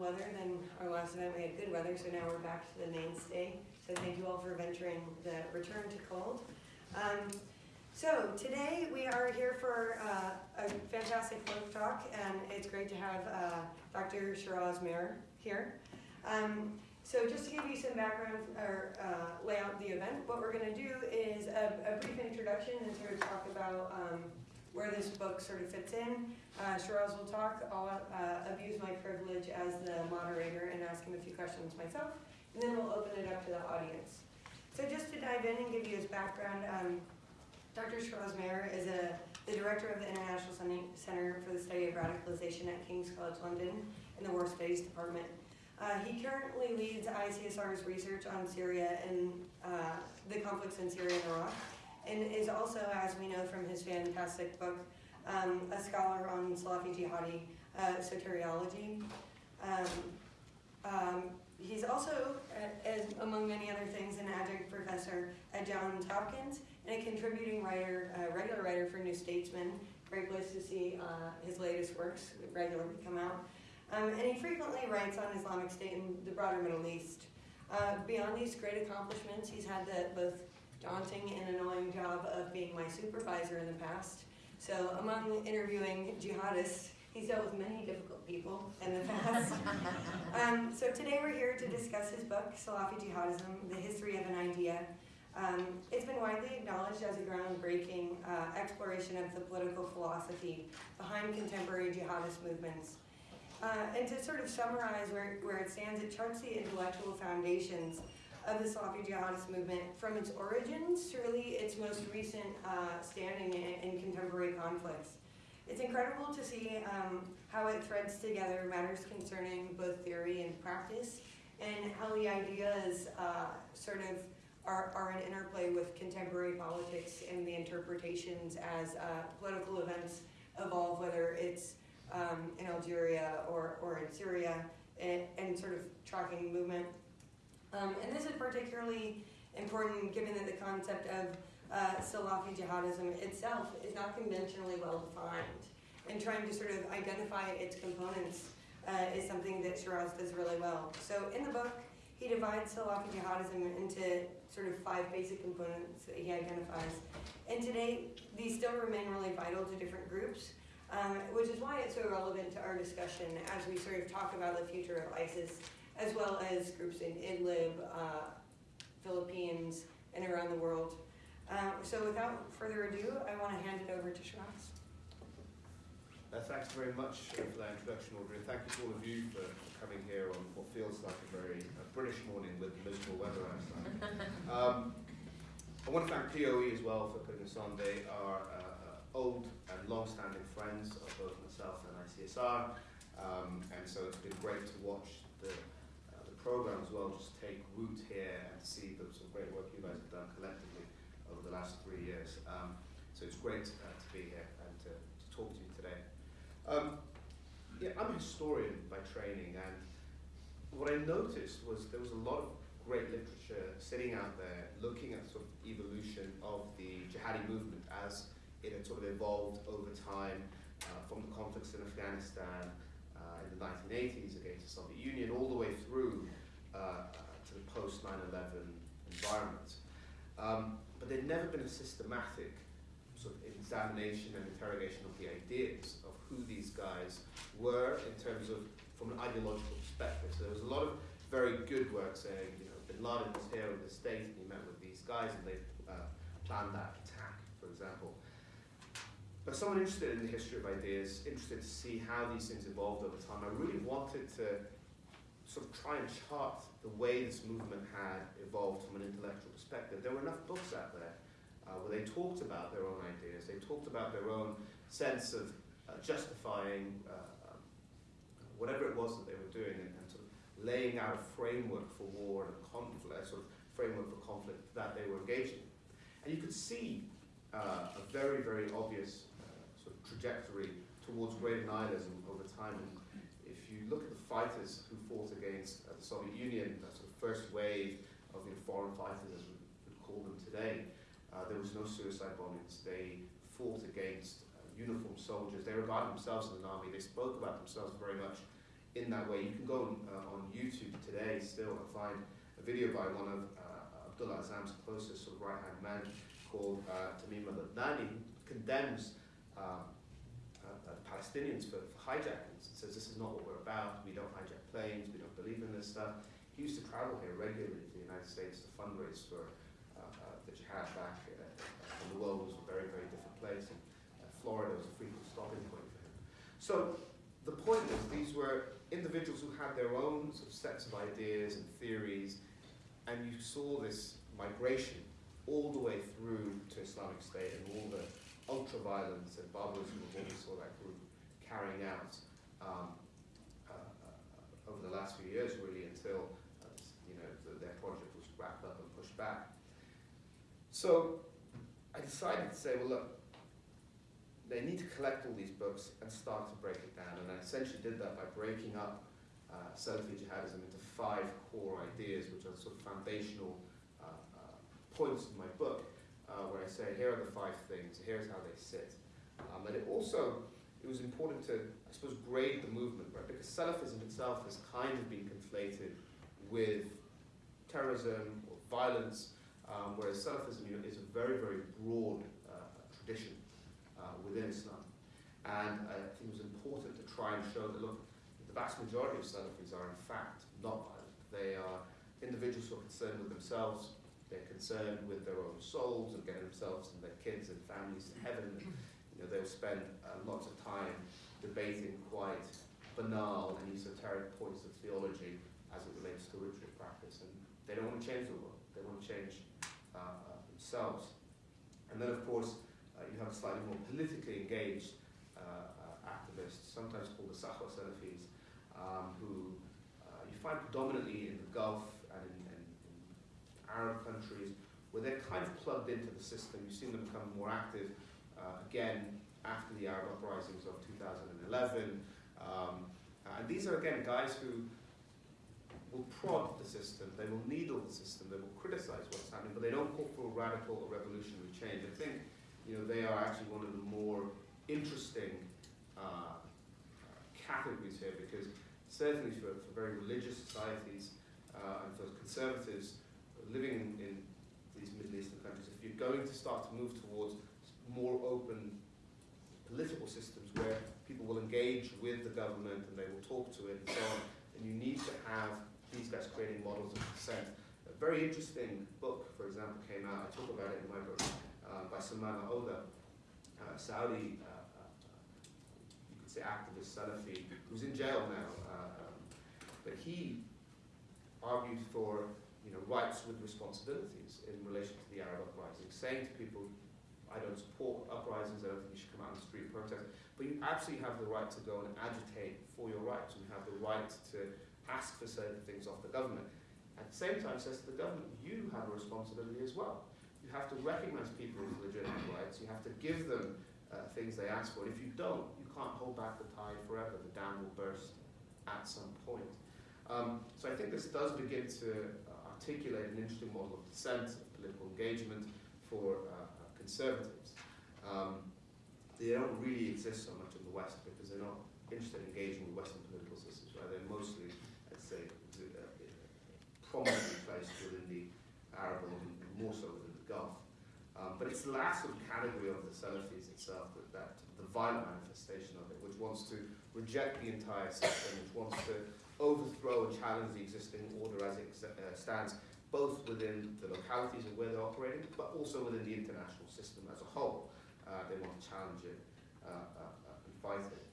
weather than our last event. We had good weather, so now we're back to the mainstay. So thank you all for venturing the return to cold. Um, so today we are here for uh, a fantastic folk talk, and it's great to have uh, Dr. Shiraz Maher here. Um, so just to give you some background or uh, lay out the event, what we're going to do is a, a, brief introduction and sort of talk about um, where this book sort of fits in. Uh, Shiraz will talk. I'll uh, abuse my privilege as the moderator and ask him a few questions myself, and then we'll open it up to the audience. So just to dive in and give you his background, um, Dr. Shiraz Maher is a, the director of the International Center for the Study of Radicalization at King's College London in the War Studies Department. Uh, he currently leads ICSR's research on Syria and uh, the conflicts in Syria and Iraq and is also, as we know from his fantastic book, um, a scholar on Salafi jihadi uh, soteriology. Um, um, he's also, uh, as among many other things, an adjunct professor at Johns Hopkins and a contributing writer, uh, regular writer for New Statesman. Great place to see uh, his latest works regularly come out. Um, and he frequently writes on Islamic State and the broader Middle East. Uh, beyond these great accomplishments, he's had the both daunting and annoying job of being my supervisor in the past. So among interviewing jihadists, he's dealt with many difficult people in the past. um, so today we're here to discuss his book, Salafi Jihadism, The History of an Idea. Um, it's been widely acknowledged as a groundbreaking uh, exploration of the political philosophy behind contemporary jihadist movements. Uh, and to sort of summarize where, where it stands, it charts the intellectual foundations of the Salafi jihadist movement from its origins to really its most recent uh, standing in, in, contemporary conflicts. It's incredible to see um, how it threads together matters concerning both theory and practice, and how the ideas uh, sort of are, are an interplay with contemporary politics and the interpretations as uh, political events evolve, whether it's um, in Algeria or, or in Syria, and, and sort of tracking movement um, and this is particularly important given that the concept of uh, Salafi jihadism itself is not conventionally well defined. And trying to sort of identify its components uh, is something that Shiraz does really well. So in the book, he divides Salafi jihadism into sort of five basic components that he identifies. And today, these still remain really vital to different groups, um, which is why it's so relevant to our discussion as we sort of talk about the future of ISIS as well as groups in Idlib, uh, Philippines, and around the world. Uh, so without further ado, I want to hand it over to Shiraz. Uh, thanks very much for that introduction, Audrey, and thank you to all of you for coming here on what feels like a very uh, British morning with miserable weather outside. um, I want to thank POE as well for putting us on. They are uh, uh, old and long-standing friends of both myself and ICSR, um, and so it's been great to watch the program as well just take root here and see the some great work you guys have done collectively over the last three years. Um, so it's great uh, to be here and to, to talk to you today. Um, yeah, I'm a historian by training, and what I noticed was there was a lot of great literature sitting out there looking at sort of evolution of the jihadi movement as it had sort of evolved over time uh, from the conflicts in Afghanistan uh, in the 1980s against the Soviet Union all the way through to the post 9 11 environment. Um, but there'd never been a systematic sort of examination and interrogation of the ideas of who these guys were in terms of from an ideological perspective. So there was a lot of very good work saying, you know, Bin Laden was here in the States and he met with these guys and they uh, planned that attack, for example. But someone interested in the history of ideas, interested to see how these things evolved over time, I really wanted to sort of try and chart the way this movement had evolved from an intellectual perspective. There were enough books out there uh, where they talked about their own ideas, they talked about their own sense of uh, justifying uh, um, whatever it was that they were doing and, and, sort of laying out a framework for war and conflict, a sort of framework for conflict that they were engaged in. And you could see uh, a very, very obvious uh, sort of trajectory towards greater nihilism over time. And you look at the fighters who fought against uh, the Soviet Union, that sort of first wave of you know, foreign fighters, as we would call them today, uh, there was no suicide bombings. They fought against uh, uniformed soldiers. They regarded themselves as an army. They spoke about themselves very much in that way. You can go on, uh, on YouTube today still and find a video by one of uh, Abdullah Azzam's closest sort of right-hand man called uh, Tamim al-Adnani, condemns Palestinians for, for hijackings says this is not what we're about, we don't hijack planes, we don't believe in this stuff. He used to travel here regularly to the United States to fundraise for uh, uh, the jihad back uh, when the world was a very, very different place. And uh, Florida was a frequent stopping point for him. So the point is, these were individuals who had their own sort of sets of ideas and theories, and you saw this migration all the way through to Islamic State and all the ultra-violence and barbarism of what we saw that group carrying out um, uh, uh, over the last few years, really, until uh, you know the, their project was wrapped up and pushed back. So I decided to say, well, look, they need to collect all these books and start to break it down. And I essentially did that by breaking up uh, Salafi jihadism into five core ideas, which are sort of foundational uh, uh, points in my book, uh, where I say, here are the five things, here's how they sit. Um, and it also, it was important to, I suppose, grade the movement, right? Because Salafism itself has kind of been conflated with terrorism or violence, um, whereas Salafism you know, is a very, very broad uh, tradition uh, within Islam. And I think it was important to try and show that, look, the vast majority of Salafis are in fact not violent. They are individuals who are concerned with themselves, they're concerned with their own souls and getting themselves and their kids and families to heaven. You know, they'll spend uh, lots of time debating quite banal and esoteric points of theology as it relates to ritual practice. And they don't want to change the world, they want to change uh, uh, themselves. And then, of course, uh, you have slightly more politically engaged uh, uh, activists, sometimes called the Sahwa Salafis, um, who you find predominantly in the Gulf and in, in, in Arab countries, where they're kind of plugged into the system. You've seen them become more active uh, again after the Arab uprisings of 2011. Um, and these are again guys who will prod the system, they will needle the system, they will criticize what's happening, but they don't call for radical or revolutionary change. I think you know, they are actually one of the more interesting uh, categories here because certainly for, for very religious societies uh, and for conservatives living in, in these Middle Eastern countries, if you're going to start to move towards more open political systems where people will engage with the government and they will talk to it and so on, then you need to have these guys creating models of consent. A very interesting book, for example, came out, I talk about it in my book, uh, by Salman Oda, uh, Saudi, uh, uh, you could say activist Salafi, who's in jail now. Uh, um, but he argued for you know, rights with responsibilities in relation to the Arab uprising, saying to people, I don't support uprisings, I don't think you should come out on the street and protest, but you absolutely have the right to go and agitate for your rights. And you have the right to ask for certain things of the government. At the same time, says to the government, you have a responsibility as well. You have to recognize people's legitimate rights. You have to give them uh, things they ask for. And if you don't, you can't hold back the tide forever. The dam will burst at some point. Um, so I think this does begin to uh, articulate an interesting model of dissent, of political engagement for uh, conservatives. Um, they don't really exist so much in the West because they're not interested in engaging with Western political systems. Right? They're mostly, I'd say, uh, prominently placed within the Arab world and more so within the Gulf. Um, but it's the last sort of category of the Salafis itself, that, that the violent manifestation of it, which wants to reject the entire system, which wants to overthrow and challenge the existing order as it uh, stands, both within the localities and where they're operating, but also within the international system as a whole. Uh, they want to challenge it uh, uh, and fight it.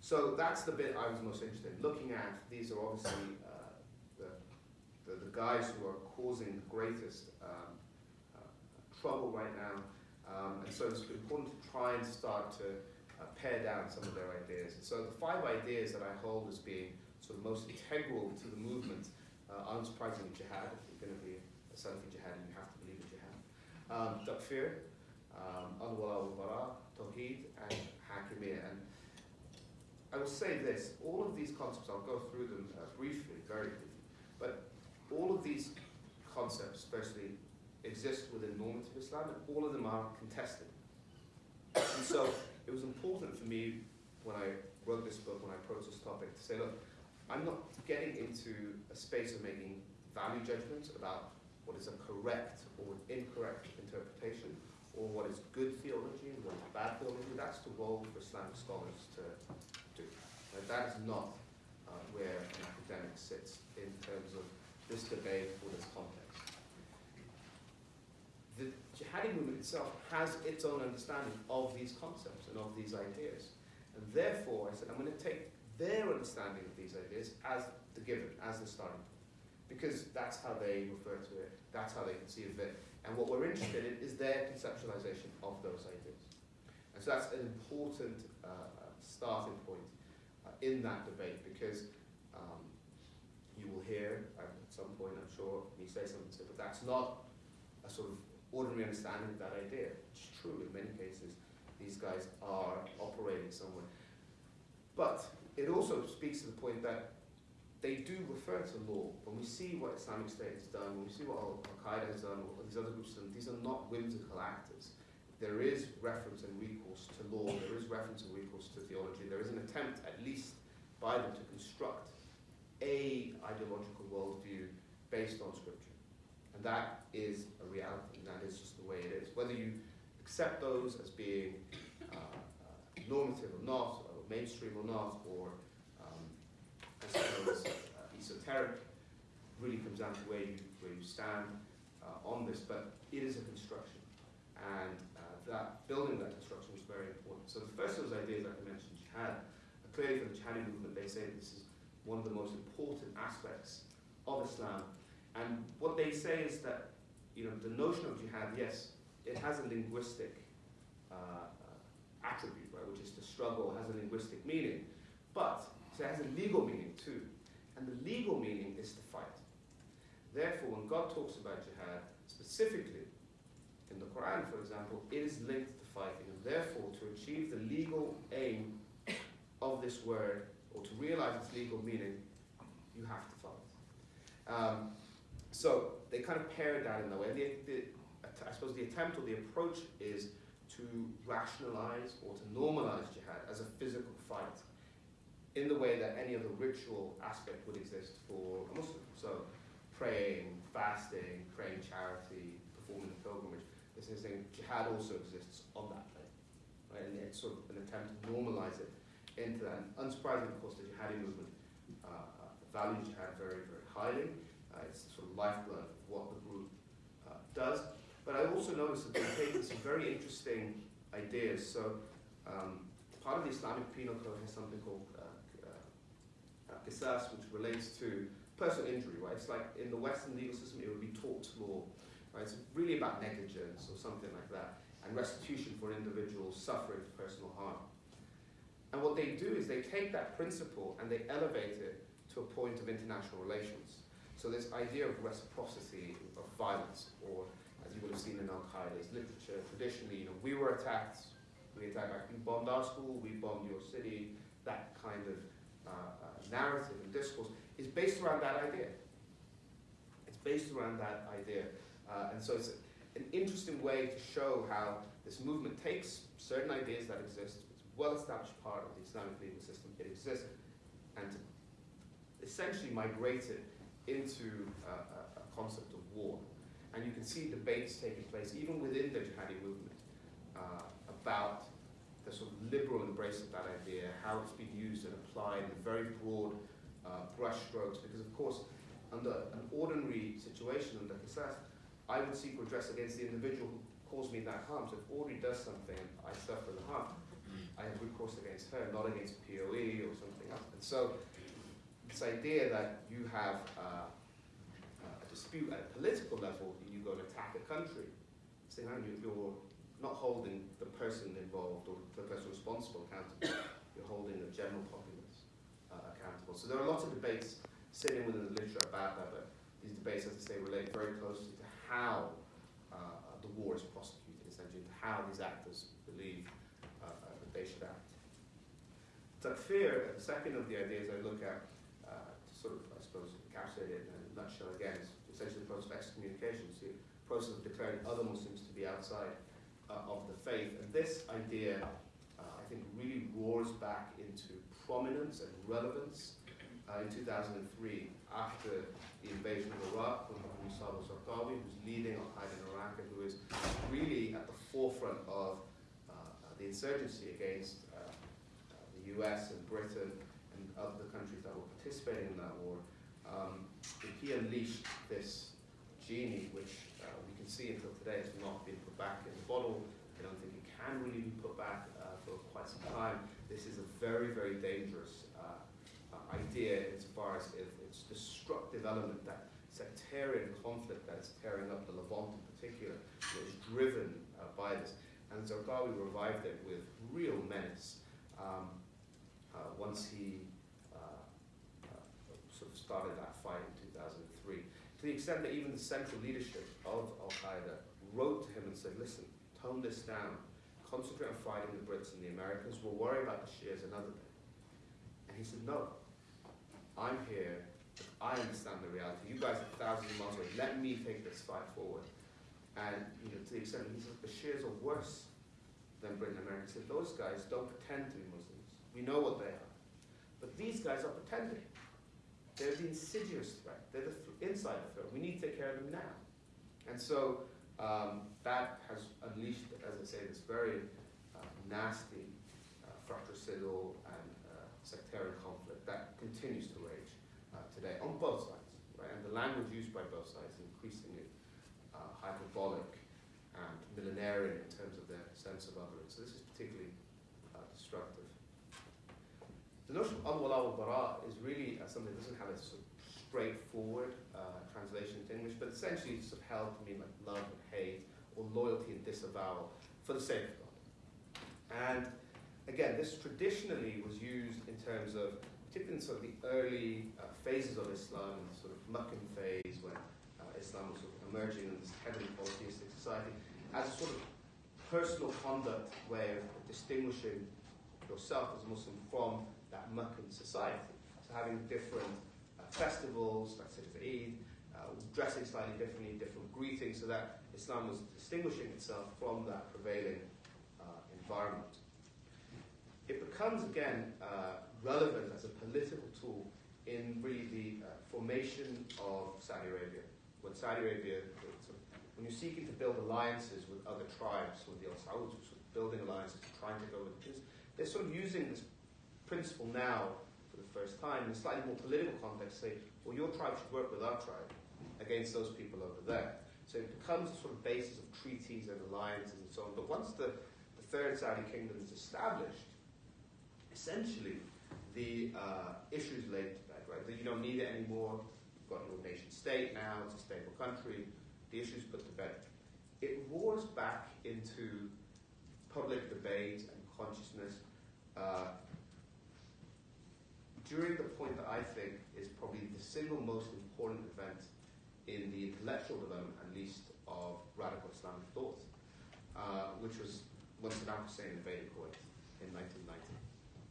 So that's the bit I was most interested in. Looking at, these are obviously uh, the, the, the, guys who are causing the greatest um, uh, trouble right now. Um, and so it's important to try and start to uh, pare down some of their ideas. And so the five ideas that I hold as being sort of most integral to the movement, uh, unsurprisingly jihad, if you're going to be a Salafi jihad, you have to believe in jihad. Um, takfir, um, al-wala wal-bara, tawheed, and hakimiyya. And I will say this, all of these concepts, I'll go through them uh, briefly, very briefly, but all of these concepts, firstly, exist within normative Islam, and all of them are contested. And so it was important for me when I wrote this book, when I approached this topic, to say, look, I'm not getting into a space of making value judgments about what is a correct or incorrect interpretation, or what is good theology and what is bad theology. That's the role for Islamic scholars to do. Uh, that is not uh, where an academic sits in terms of this debate or this context. The jihadi movement itself has its own understanding of these concepts and of these ideas. And therefore, I said, I'm going to take their understanding of these ideas as the given, as the starting point. Because that's how they refer to it, that's how they conceive of it. And what we're interested in is their conceptualization of those ideas. And so that's an important uh, starting point uh, in that debate because um, you will hear uh, at some point, I'm sure, me say something, but that's not a sort of ordinary understanding of that idea. It's true in many cases, these guys are operating somewhere. But it also speaks to the point that they do refer to law. When we see what Islamic State has done, when we see what Al Qaeda has done, or these other groups have done, these are not whimsical actors. There is reference and recourse to law, there is reference and recourse to theology, there is an attempt, at least by them, to construct a ideological worldview based on scripture. And that is a reality, and that is just the way it is. Whether you accept those as being uh, uh, normative or not, mainstream or not, or I suppose, uh, esoteric, really comes down to where you, where you stand uh, on this, but it is a construction. And uh, that building that construction was very important. So the first of those ideas, like I mentioned, jihad, uh, clearly for the Jihadi movement, they say this is one of the most important aspects of Islam. And what they say is that, you know, the notion of jihad, yes, it has a linguistic uh, uh, attribute, right, which is to struggle, has a linguistic meaning. But so it has a legal meaning too. And the legal meaning is to fight. Therefore, when God talks about jihad, specifically in the Quran, for example, it is linked to fighting. And therefore, to achieve the legal aim of this word, or to realize its legal meaning, you have to fight. Um, so they kind of pair that in that way. And the, the, I suppose the attempt or the approach is to rationalize or to normalize jihad as a physical fight in the way that any other ritual aspect would exist for a Muslim. So praying, fasting, praying charity, performing the pilgrimage. This is saying jihad also exists on that plane. Right? And it's sort of an attempt to normalize it into that. And unsurprisingly, of course, the jihadi movement uh, values jihad very, very highly. Uh, it's the sort of lifeblood of what the group uh, does. But I also noticed that they've taken some very interesting ideas. So um, part of the Islamic Penal Code has something called uh, uh, uh, qisas, which relates to personal injury, right? It's like in the Western legal system, it would be tort law, right? It's really about negligence or something like that, and restitution for an individuals suffering personal harm. And what they do is they take that principle and they elevate it to a point of international relations. So this idea of reciprocity of violence, or as you would have seen in Al Qaeda's literature, traditionally, you know, we were attacked, we attacked back, bombed our school, we bombed your city, that kind of uh, uh, narrative and discourse is based around that idea. It's based around that idea. Uh, and so it's an interesting way to show how this movement takes certain ideas that exist, it's a well-established part of the Islamic legal system, it exists, and essentially migrate it into a concept of war. And you can see debates taking place, even within the jihadi movement, uh, about the sort of liberal embrace of that idea, how it's been used and applied in very broad uh, brushstrokes, because of course, under an ordinary situation under qisas, I would seek redress against the individual who caused me that harm. So if Audrey does something I suffer the harm, I have recourse against her, not against POE or something else. And so this idea that you have uh, dispute at a political level, you go and attack a country, saying, you're not holding the person involved or the person responsible accountable, you're holding the general populace uh, accountable. So there are lots of debates sitting within the literature about that, but these debates, as I say, relate very closely to how uh, the war is prosecuted, essentially, to how these actors believe uh, uh that they should act. Takfir, the second of the ideas I look at, uh, to sort of, I suppose, encapsulate it in a nutshell again, is the process of excommunication, the process of declaring other Muslims to be outside uh, of the faith. And this idea, uh, I think, really roars back into prominence and relevance uh, uh, in 2003 after the invasion of Iraq when Musab al-Zarqawi, who's leading Al-Qaeda in Iraq and who is really at the forefront of uh, the insurgency against uh, uh, the US and Britain and other countries that were participating in that war. Um, he unleashed this genie, which uh, we can see until today has not been put back in the bottle. I don't think it can really be put back uh, for quite some time. This is a very, very dangerous uh, uh idea insofar as its destructive element, that sectarian conflict that is tearing up the Levant in particular, is driven uh, by this. And Zarqawi revived it with real menace um, once he sort of started that fight in 2003. To the extent that even the central leadership of Al Qaeda wrote to him and said, listen, tone this down, concentrate on fighting the Brits and the Americans, we'll worry about the Shias another day. And he said, no, I'm here, I understand the reality. You guys are thousands of miles away, let me take this fight forward. And you know, to the extent that he said, the Shias are worse than Britain and America. He said, those guys don't pretend to be Muslims. We know what they are. But these guys are pretending. They're the insidious threat. They're the th inside threat. We need to take care of them now. And so um, that has unleashed, as I say, this very uh, nasty uh, fratricidal and uh, sectarian conflict that continues to rage uh, today on both sides. Right? And the language used by both sides is increasingly uh, hyperbolic and millenarian in terms of their sense of otherness. So this is particularly uh, destructive. The notion of al-wala al-bara is really uh, something that doesn't have a sort of straightforward uh, translation into English, but essentially it's sort of held to mean like love and hate, or loyalty and disavowal for the sake of God. And again, this traditionally was used in terms of, particularly in sort of the early uh, phases of Islam, the sort of Meccan phase when uh, Islam was sort of emerging in this heavily polytheistic society, as a sort of personal conduct way of distinguishing yourself as a Muslim from that Meccan society. So having different uh, festivals, like such as Eid, uh, dressing slightly differently, different greetings, so that Islam was distinguishing itself from that prevailing uh, environment. It becomes again uh, relevant as a political tool in really the uh, formation of Saudi Arabia. When Saudi Arabia, when you're seeking to build alliances with other tribes, with the Al of building alliances, trying to go with this, they're sort of using this principle now for the first time in a slightly more political context say, well, your tribe should work with our tribe against those people over there. So it becomes a sort of basis of treaties and alliances and so on. But once the, the third Saudi kingdom is established, essentially the uh, issues laid to bed, right? That you don't need it anymore. You've got your nation state now, it's a stable country. The issues put to bed. It roars back into public debate and consciousness uh, during the point that I think is probably the single most important event in the intellectual development, at least, of radical Islamic thought, uh, which was when Saddam Hussein invaded Kuwait in 1990.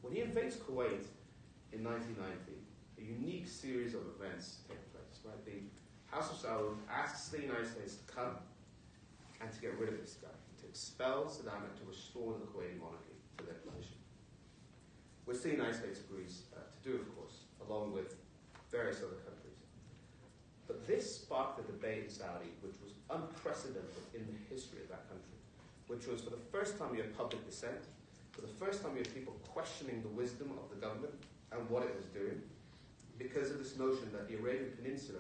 When he invades Kuwait in 1990, a unique series of events take place. Right? The House of Saud asks the United States to come and to get rid of this guy, to expel Saddam and to restore the Kuwaiti monarchy to their position, which the United States agrees do, of course, along with various other countries. But this sparked a debate in Saudi which was unprecedented in the history of that country, which was for the first time you had public dissent, for the first time you had people questioning the wisdom of the government and what it was doing, because of this notion that the Arabian Peninsula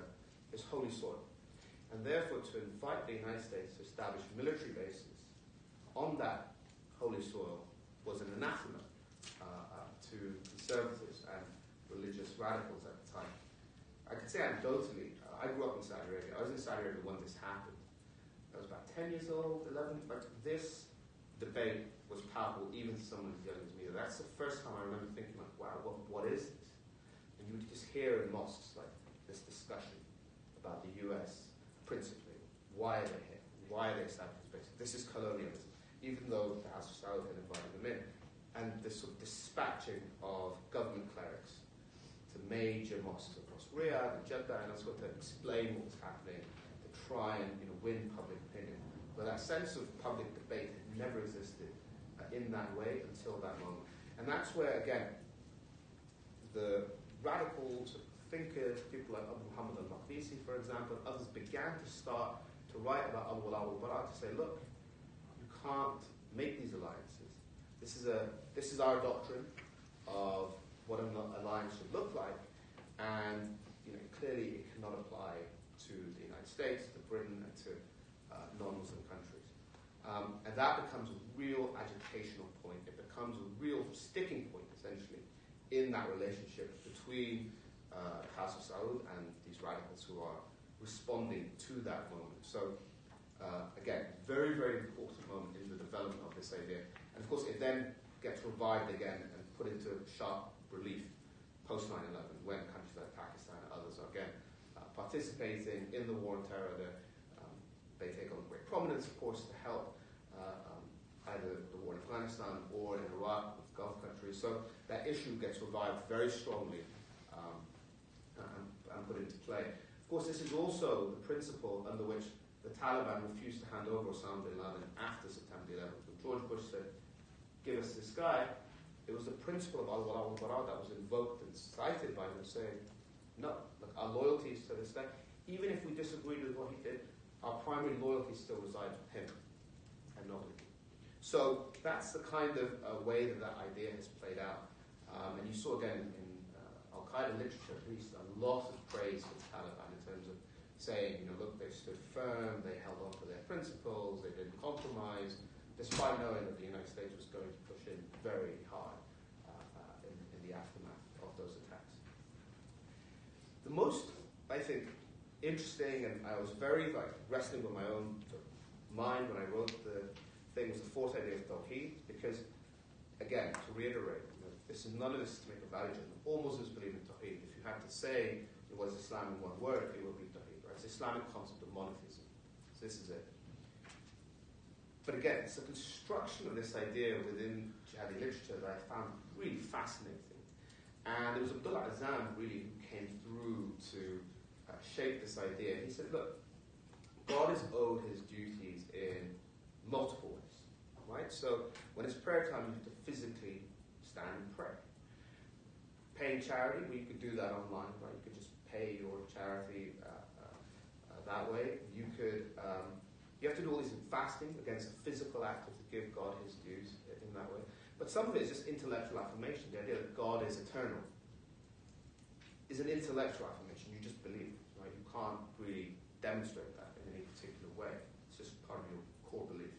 is holy soil. And therefore, to invite the United States to establish military bases on that holy soil was an anathema uh, uh, to conservatives religious radicals at the time. I could say anecdotally, I grew up in Saudi Arabia. I was in Saudi Arabia when this happened. I was about 10 years old, 11, but this debate was palpable even to someone as young as me. That's the first time I remember thinking like, wow, what, what is this? And you would just hear in mosques like this discussion about the US principally. Why are they here? Why are they establishing this base? This is colonialism, even though the House of Saud had invited them in. And this sort of dispatching of government clerics major mosques across Riyadh and Jeddah and elsewhere to explain what was happening, to try and you know, win public opinion. But that sense of public debate had never existed uh, in that way until that moment. And that's where, again, the radical thinkers, people like Abu Muhammad al-Maqdisi, for example, others began to start to write about Abu al-Bara to say, look, you can't make these alliances. This is, a, this is our doctrine of what an alliance should look like, and you know, clearly it cannot apply to the United States, to Britain, and to uh, non-Muslim countries. Um, and that becomes a real agitational point. It becomes a real sticking point, essentially, in that relationship between uh, Saud and these radicals who are responding to that moment. So, uh, again, very, very important moment in the development of this idea. And of course, it then gets revived again and put into sharp relief post 9 11 when countries like Pakistan and others are again uh, participating in the war on terror. Um, they take on great prominence, of course, to help uh, um, either the war in Afghanistan or in Iraq with Gulf countries. So that issue gets revived very strongly and put into play. Of course, this is also the principle under which the Taliban refused to hand over Osama bin Laden after September 11th. When George Bush said, give us this guy, it was the principle of al-wala that was invoked and cited by them saying, no, look, our loyalty is to this guy. Even if we disagreed with what he did, our primary loyalty still resides with him and not with you. So that's the kind of uh, way that that idea has played out. Um, and you saw again in uh, Al Qaeda literature, at least, a lot of praise for the Taliban in terms of saying, you know, look, they stood firm, they held on to their principles, they didn't compromise, despite knowing that the United States was going to very hard uh, uh, in, in the aftermath of those attacks. The most, I think, interesting, and I was very like wrestling with my own mind when I wrote the thing was the fourth idea of Tawheed, because again, to reiterate, you know, this is none of this is to make a value judgment. All Muslims believe in Tawheed. If you had to say it was Islam in one word, it would be Tawheed. Right? It's Islamic concept of monotheism. So this is it. But again, it's a construction of this idea within jihadi literature that I found really fascinating. And it was Abdullah Azzam really who came through to uh, shape this idea. He said, look, God is owed his duties in multiple ways. Right? So when it's prayer time, you have to physically stand and pray paying charity, we could do that online, right? You could just pay your charity uh, uh, uh, that way. You could, um, you have to do all this in fasting against a physical act of to give God his dues in that way. But some of it is just intellectual affirmation. The idea that God is eternal is an intellectual affirmation. You just believe, right? You can't really demonstrate that in any particular way. It's just part of your core belief.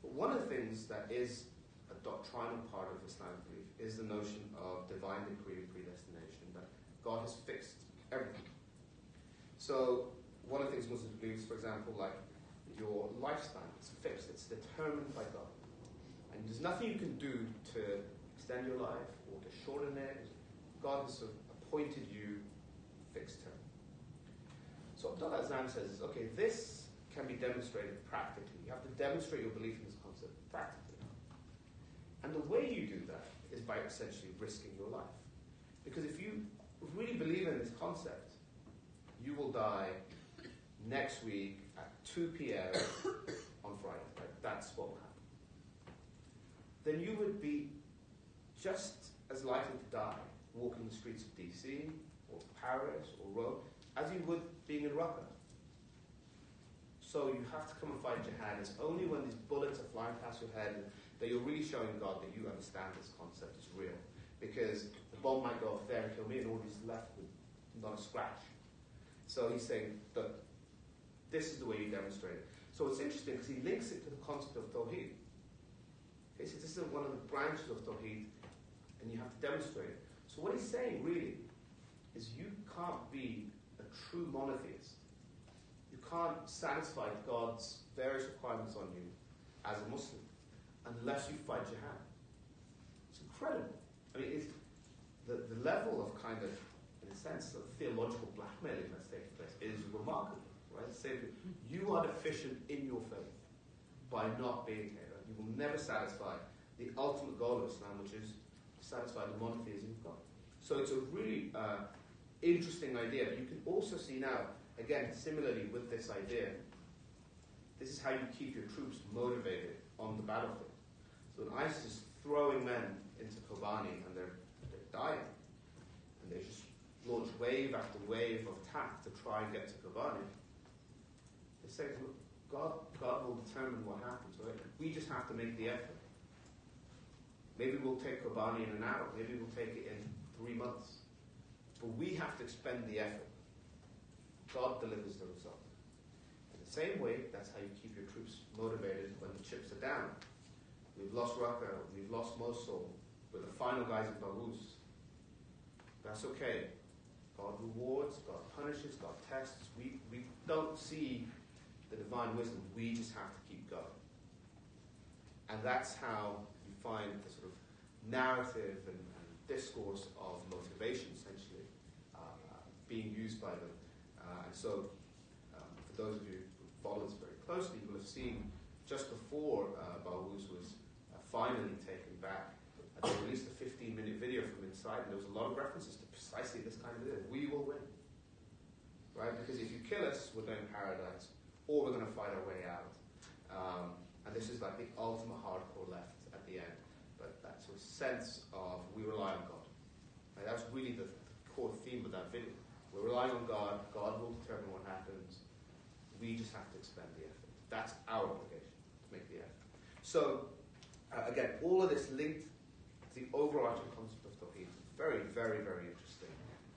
But one of the things that is a doctrinal part of Islamic belief is the notion of divine decree and predestination, that God has fixed everything. So, one of the things Muslims believe for example, like your lifespan, it's fixed, it's determined by God. And there's nothing you can do to extend your life or to shorten it. God has sort of appointed you fixed term. So Abdullah Azzam says, okay, this can be demonstrated practically. You have to demonstrate your belief in this concept practically. And the way you do that is by essentially risking your life. Because if you really believe in this concept, you will die next week at 2 p.m. on Friday. That's what will happen. Then you would be just as likely to die walking the streets of DC or Paris or Rome as you would being in Raqqa. So you have to come and fight jihad. It's only when these bullets are flying past your head that you're really showing God that you understand this concept is real. Because the bomb might go off there and kill me, and all he's left with not a scratch. So he's saying that this is the way you demonstrate it. So it's interesting because he links it to the concept of Tawheed. Okay, so this is one of the branches of Tawheed, and you have to demonstrate it. So what he's saying really is you can't be a true monotheist. You can't satisfy God's various requirements on you as a Muslim unless you fight jihad. It's incredible. I mean, it's the, the level of kind of, in a sense, of theological blackmailing that's taking place is remarkable, right? Say you are deficient in your faith by not being here. You will never satisfy the ultimate goal of Islam, which is to satisfy the monotheism of God. So it's a really uh, interesting idea. You can also see now, again, similarly with this idea, this is how you keep your troops motivated on the battlefield. So when ISIS is throwing men into Kobani and they're, they're dying, and they just launch wave after wave of attack to try and get to Kobani. They say, look, God, God will determine what happens, right? We just have to make the effort. Maybe we'll take Kobani in an hour. Maybe we'll take it in three months. But we have to expend the effort. God delivers the result. In the same way, that's how you keep your troops motivated when the chips are down. We've lost Raqqa, we've lost Mosul, we're the final guys in Baghouz. That's okay. God rewards, God punishes, God tests. We, we don't see the divine wisdom. We just have to keep going. And that's how you find the sort of narrative and, and discourse of motivation, essentially, uh, being used by them. Uh, and so, um, for those of you who follow this very closely, you will have seen just before uh, was uh, finally taken back, uh, they released a 15 minute video from inside, and there was a lot of references to precisely this kind of thing. We will win. Right? Because if you kill us, we're going paradise or we're going to fight our way out. Um, and this is like the ultimate hardcore left at the end. But that sort of sense of we rely on God. Right? That's really the, the core theme of that video. We're relying on God. God will determine what happens. We just have to expend the effort. That's our obligation to make the effort. So, uh, again, all of this linked to the overarching concept of Tawheed. Very, very, very interesting.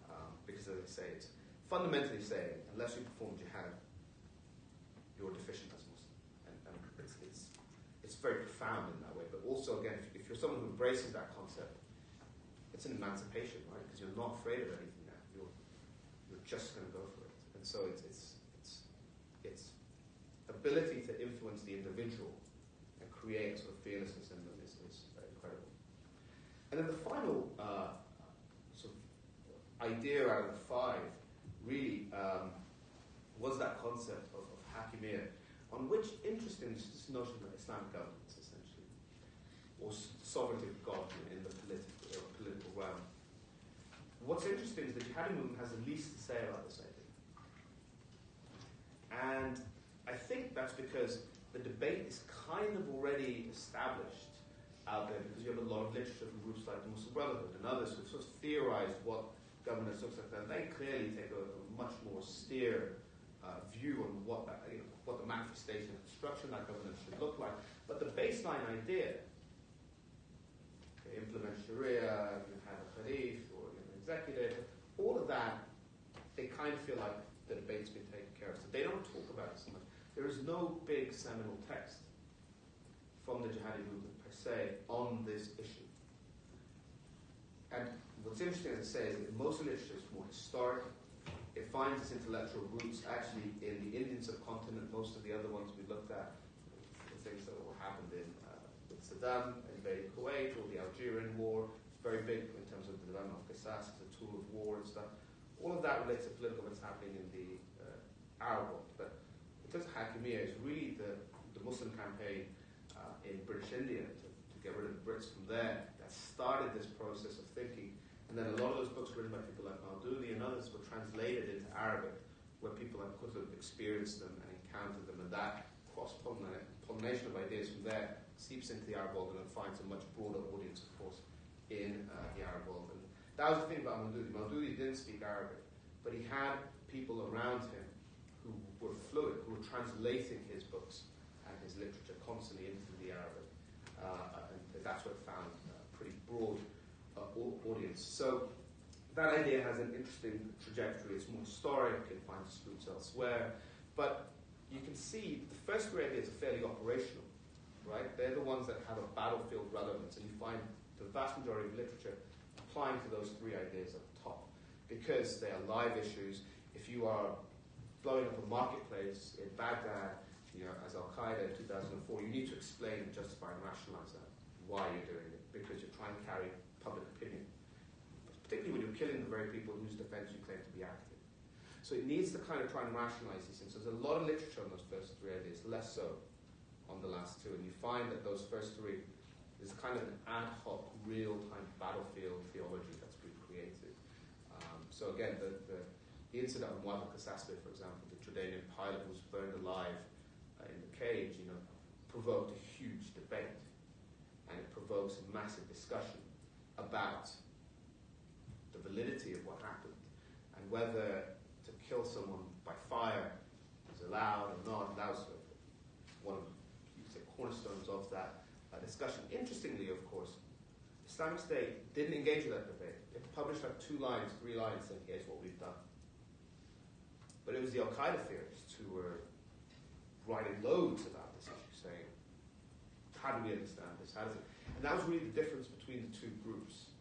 Um, because, as I say, it's fundamentally saying, unless you perform jihad, you're deficient as Muslim. And, and it's, it's, it's very profound in that way. But also, again, if, if you're someone who embraces that concept, it's an emancipation, right? Because you're not afraid of anything now. You're, you're just going to go for it. And so it's, it's, it's, it's ability to influence the individual and create a sort of fearlessness in them is, is incredible. And then the final uh, sort of idea out of the five really um, was that concept On which, interesting, this notion of Islamic governance, essentially, or sovereignty of God in the political, uh, political realm. What's interesting is that Jihadi movement has the least to say about this idea. And I think that's because the debate is kind of already established out there because you have a lot of literature from groups like the Muslim Brotherhood and others who've sort of theorized what governance looks like. And they clearly take a, a much more austere uh, view on what, that, you know, what the manifestation of construction that governance should look like. But the baseline idea, okay, implement Sharia, you have a Khalif or know, executive, all of that, they kind of feel like the debate's been taken care of. So they don't talk about it so much. There is no big seminal text from the jihadi movement per se on this issue. And what's interesting, as I say, is that most literature is more historic it finds its intellectual roots actually in the Indian subcontinent. Most of the other ones we looked at, the things that happened in uh, Saddam, invading Kuwait, or the Algerian War. Very big in terms of the development of Qisas as a tool of war and stuff. All of that relates to political what's happening in the uh, Arab world. But in terms of Hakimiyya, it's really the, the Muslim campaign uh, in British India to, to get rid of the Brits from there that started this process of thinking and then a lot of those books written by people like Maududi and others were translated into Arabic, where people like have experienced them and encountered them, and that cross-pollination of ideas from there seeps into the Arab world and finds a much broader audience, of course, in uh, the Arab world. And that was the thing about Maududi. Maududi didn't speak Arabic, but he had people around him who were fluent, who were translating his books and his literature constantly into the Arabic. Uh, and that's what found uh, pretty broad audience. So that idea has an interesting trajectory. It's more historic, it finds roots elsewhere. But you can see the first three ideas are fairly operational, right? They're the ones that have a battlefield relevance, and you find the vast majority of literature applying to those three ideas at the top because they are live issues. If you are blowing up a marketplace in Baghdad, you know, as Al Qaeda in 2004, you need to explain and justify and rationalize that, why you're doing it, because you're trying to carry public opinion, particularly when you're killing the very people whose defense you claim to be active. So it needs to kind of try and rationalize these things. So there's a lot of literature on those first three ideas, less so on the last two. And you find that those first three is kind of an ad hoc, real-time battlefield theology that's been created. Um, so again, the, the, the incident of Muammar Qasasbeh, for example, the Jordanian pilot who was burned alive uh, in the cage, you know, provoked a huge debate. And it provokes a massive discussion about the validity of what happened and whether to kill someone by fire is allowed or not. That was one of the cornerstones of that uh, discussion. Interestingly, of course, Islamic State didn't engage with that debate. It published like two lines, three lines saying, here's what we've done. But it was the Al Qaeda theorists who were writing loads about this issue, saying, how do we understand this? How does it? That was really the difference between the two groups.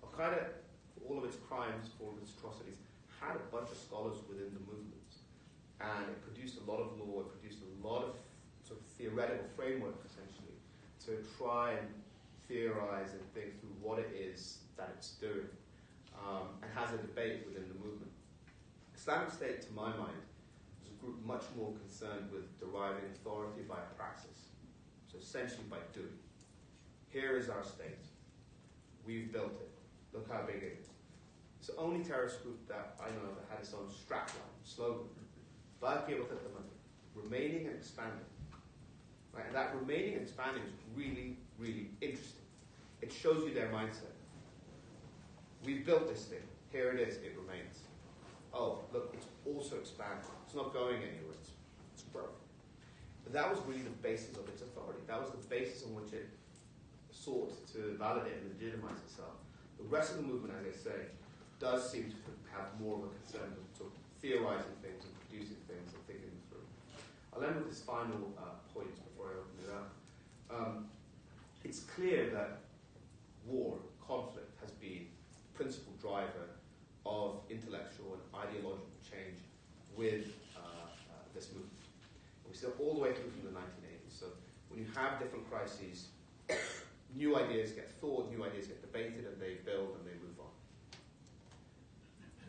Al Qaeda, for all of its crimes, for all of its atrocities, had a bunch of scholars within the movement. And it produced a lot of law, it produced a lot of sort of theoretical framework, essentially, to try and theorize and think through what it is that it's doing, um, and has a debate within the movement. Islamic State, to my mind, is a group much more concerned with deriving authority by praxis, so essentially by doing. Here is our state. We've built it. Look how big it is. It's the only terrorist group that I know that had its own strapline, slogan, Baqi wa remaining and expanding. Right? And that remaining and expanding is really, really interesting. It shows you their mindset. We've built this thing. Here it is. It remains. Oh, look, it's also expanding. It's not going anywhere. It's, it's. But that was really the basis of its authority. That was the basis on which it sought to validate and legitimize itself. The rest of the movement, as I say, does seem to have more of a concern with sort of theorizing things and producing things and thinking them through. I'll end with this final uh, point before I open it up. Um, it's clear that war, conflict, has been the principal driver of intellectual and ideological change with uh, uh, this movement. And we see it all the way through from the 1980s. So when you have different crises, new ideas get thought, new ideas get debated, and they build and they move on.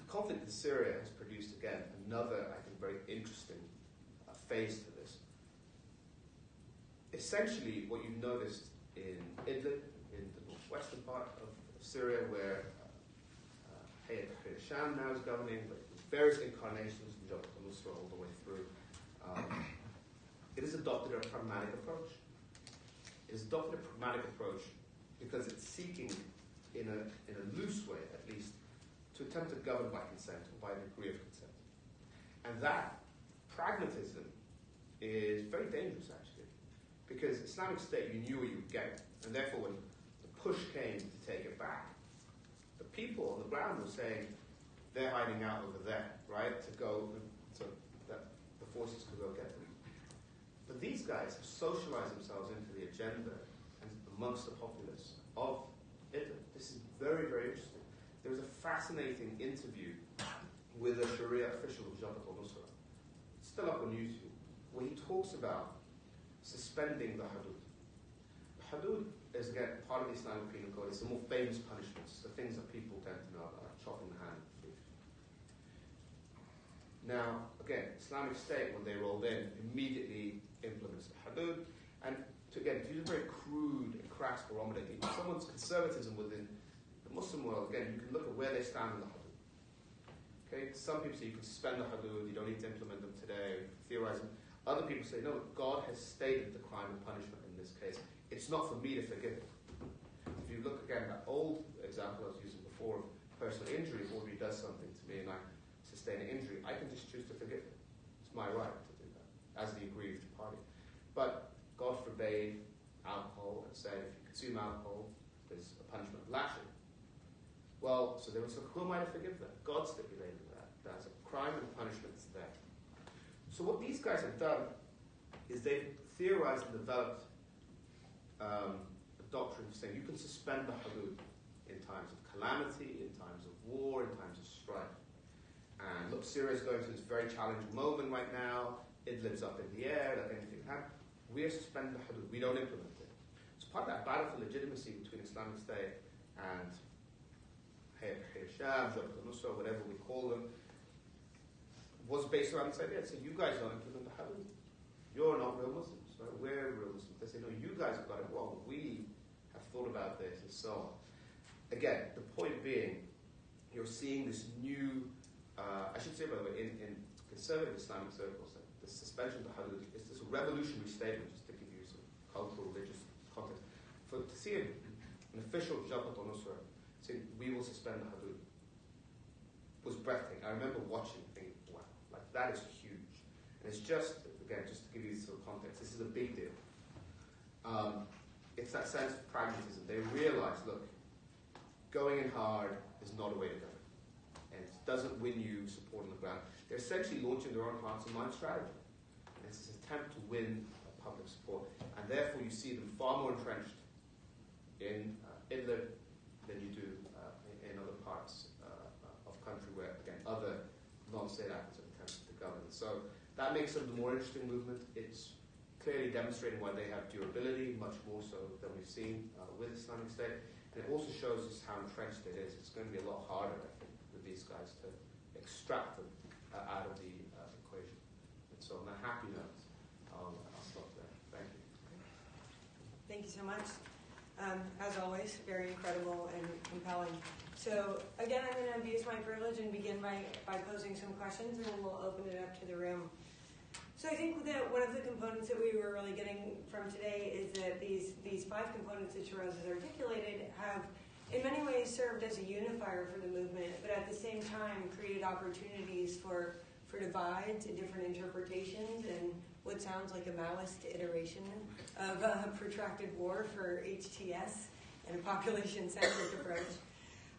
The conflict in Syria has produced, again, another, I think, very interesting uh, phase to this. Essentially, what you've noticed in Idlib, in the western part of, Syria, where uh, uh, Sham now is governing, with various incarnations of Jabhat al-Nusra all the way through. Um, it has adopted a pragmatic approach. It has adopted a pragmatic approach because it's seeking, in a, in a loose way at least, to attempt to govern by consent or by a degree of consent. And that pragmatism is very dangerous, actually, because Islamic State, you knew what you would get, and therefore when the push came to take it back, the people on the ground were saying they're hiding out over there, right, to go so that the forces could go get them. But these guys have socialized themselves into the agenda and amongst the populace of Idlib. This is very, very interesting. There was a fascinating interview with a Sharia official of Jabhat al-Nusra. still up on YouTube, where he talks about suspending the hudud. The hudud is again part of the Islamic penal code. It's the more famous punishments, the things that people tend to know about, like uh, chopping the hand. Now, again, Islamic State, when they rolled in, immediately implements the hudud. And to, again, to use a very crude and crass barometer, someone's conservatism within the Muslim world, again, you can look at where they stand in the hudud. Okay, some people say you can suspend the hudud, you don't need to implement them today, theorizing. Other people say, no, God has stated the crime and punishment in this case. It's not for me to forgive it. If you look again at that old example I was using before of personal injury, if somebody does something to me and I sustain an injury, I can just choose to forgive it. It's my right to do that as the aggrieved party. But God forbade alcohol and said if you consume alcohol, there's a punishment of lashing. Well, so they were so who am I to forgive that? God stipulated that. That's a crime and punishment's there. So what these guys have done is they've theorized and developed um, a doctrine of saying you can suspend the hudud in times of calamity, in times of war, in times of strife. And look, Syria is going through this very challenging moment right now. It lives up in the air, like anything can happen. We are suspend the hudud. We don't implement part of that battle for legitimacy between Islamic State and Sham, Jabhat al-Nusra, whatever we call them, was based around this idea. So you guys don't implement the hudud. You're not real Muslims. Right? We're real Muslims. They say, no, you guys have got it wrong. We have thought about this and so on. Again, the point being, you're seeing this new, uh, I should say, by the way, in, in conservative Islamic circles, the suspension of the hudud is this revolutionary statement, just to give you some cultural, religious see an official Jabhat al-Nusra saying, we will suspend the hudud, was breathtaking. I remember watching, thinking, wow, like that is huge. And it's just, again, just to give you of context, this is a big deal. Um, it's that sense of pragmatism. They realize, look, going in hard is not a way to go. And it doesn't win you support on the ground. They're essentially launching their own hearts and minds strategy. And it's an attempt to win public support. And therefore, you see them far more entrenched in uh, Idlib than you do uh, in, in other parts uh, of country where, again, other non-state actors have attempted to govern. So that makes them the more interesting movement. It's clearly demonstrating why they have durability, much more so than we've seen uh, with Islamic State. And it also shows us how entrenched it is. It's going to be a lot harder, I think, with these guys to extract them out of the equation. And so on that happy note, I'll, I'll stop there. Thank you. Thank you so much. Um, as always, very incredible and compelling. So again, I'm going to abuse my privilege and begin by, by posing some questions, and then we'll open it up to the room. So I think that one of the components that we were really getting from today is that these these five components that Shiraz has articulated have, in many ways, served as a unifier for the movement, but at the same time created opportunities for for divides and different interpretations and what sounds like a Maoist iteration of a protracted war for HTS and a population-centric approach.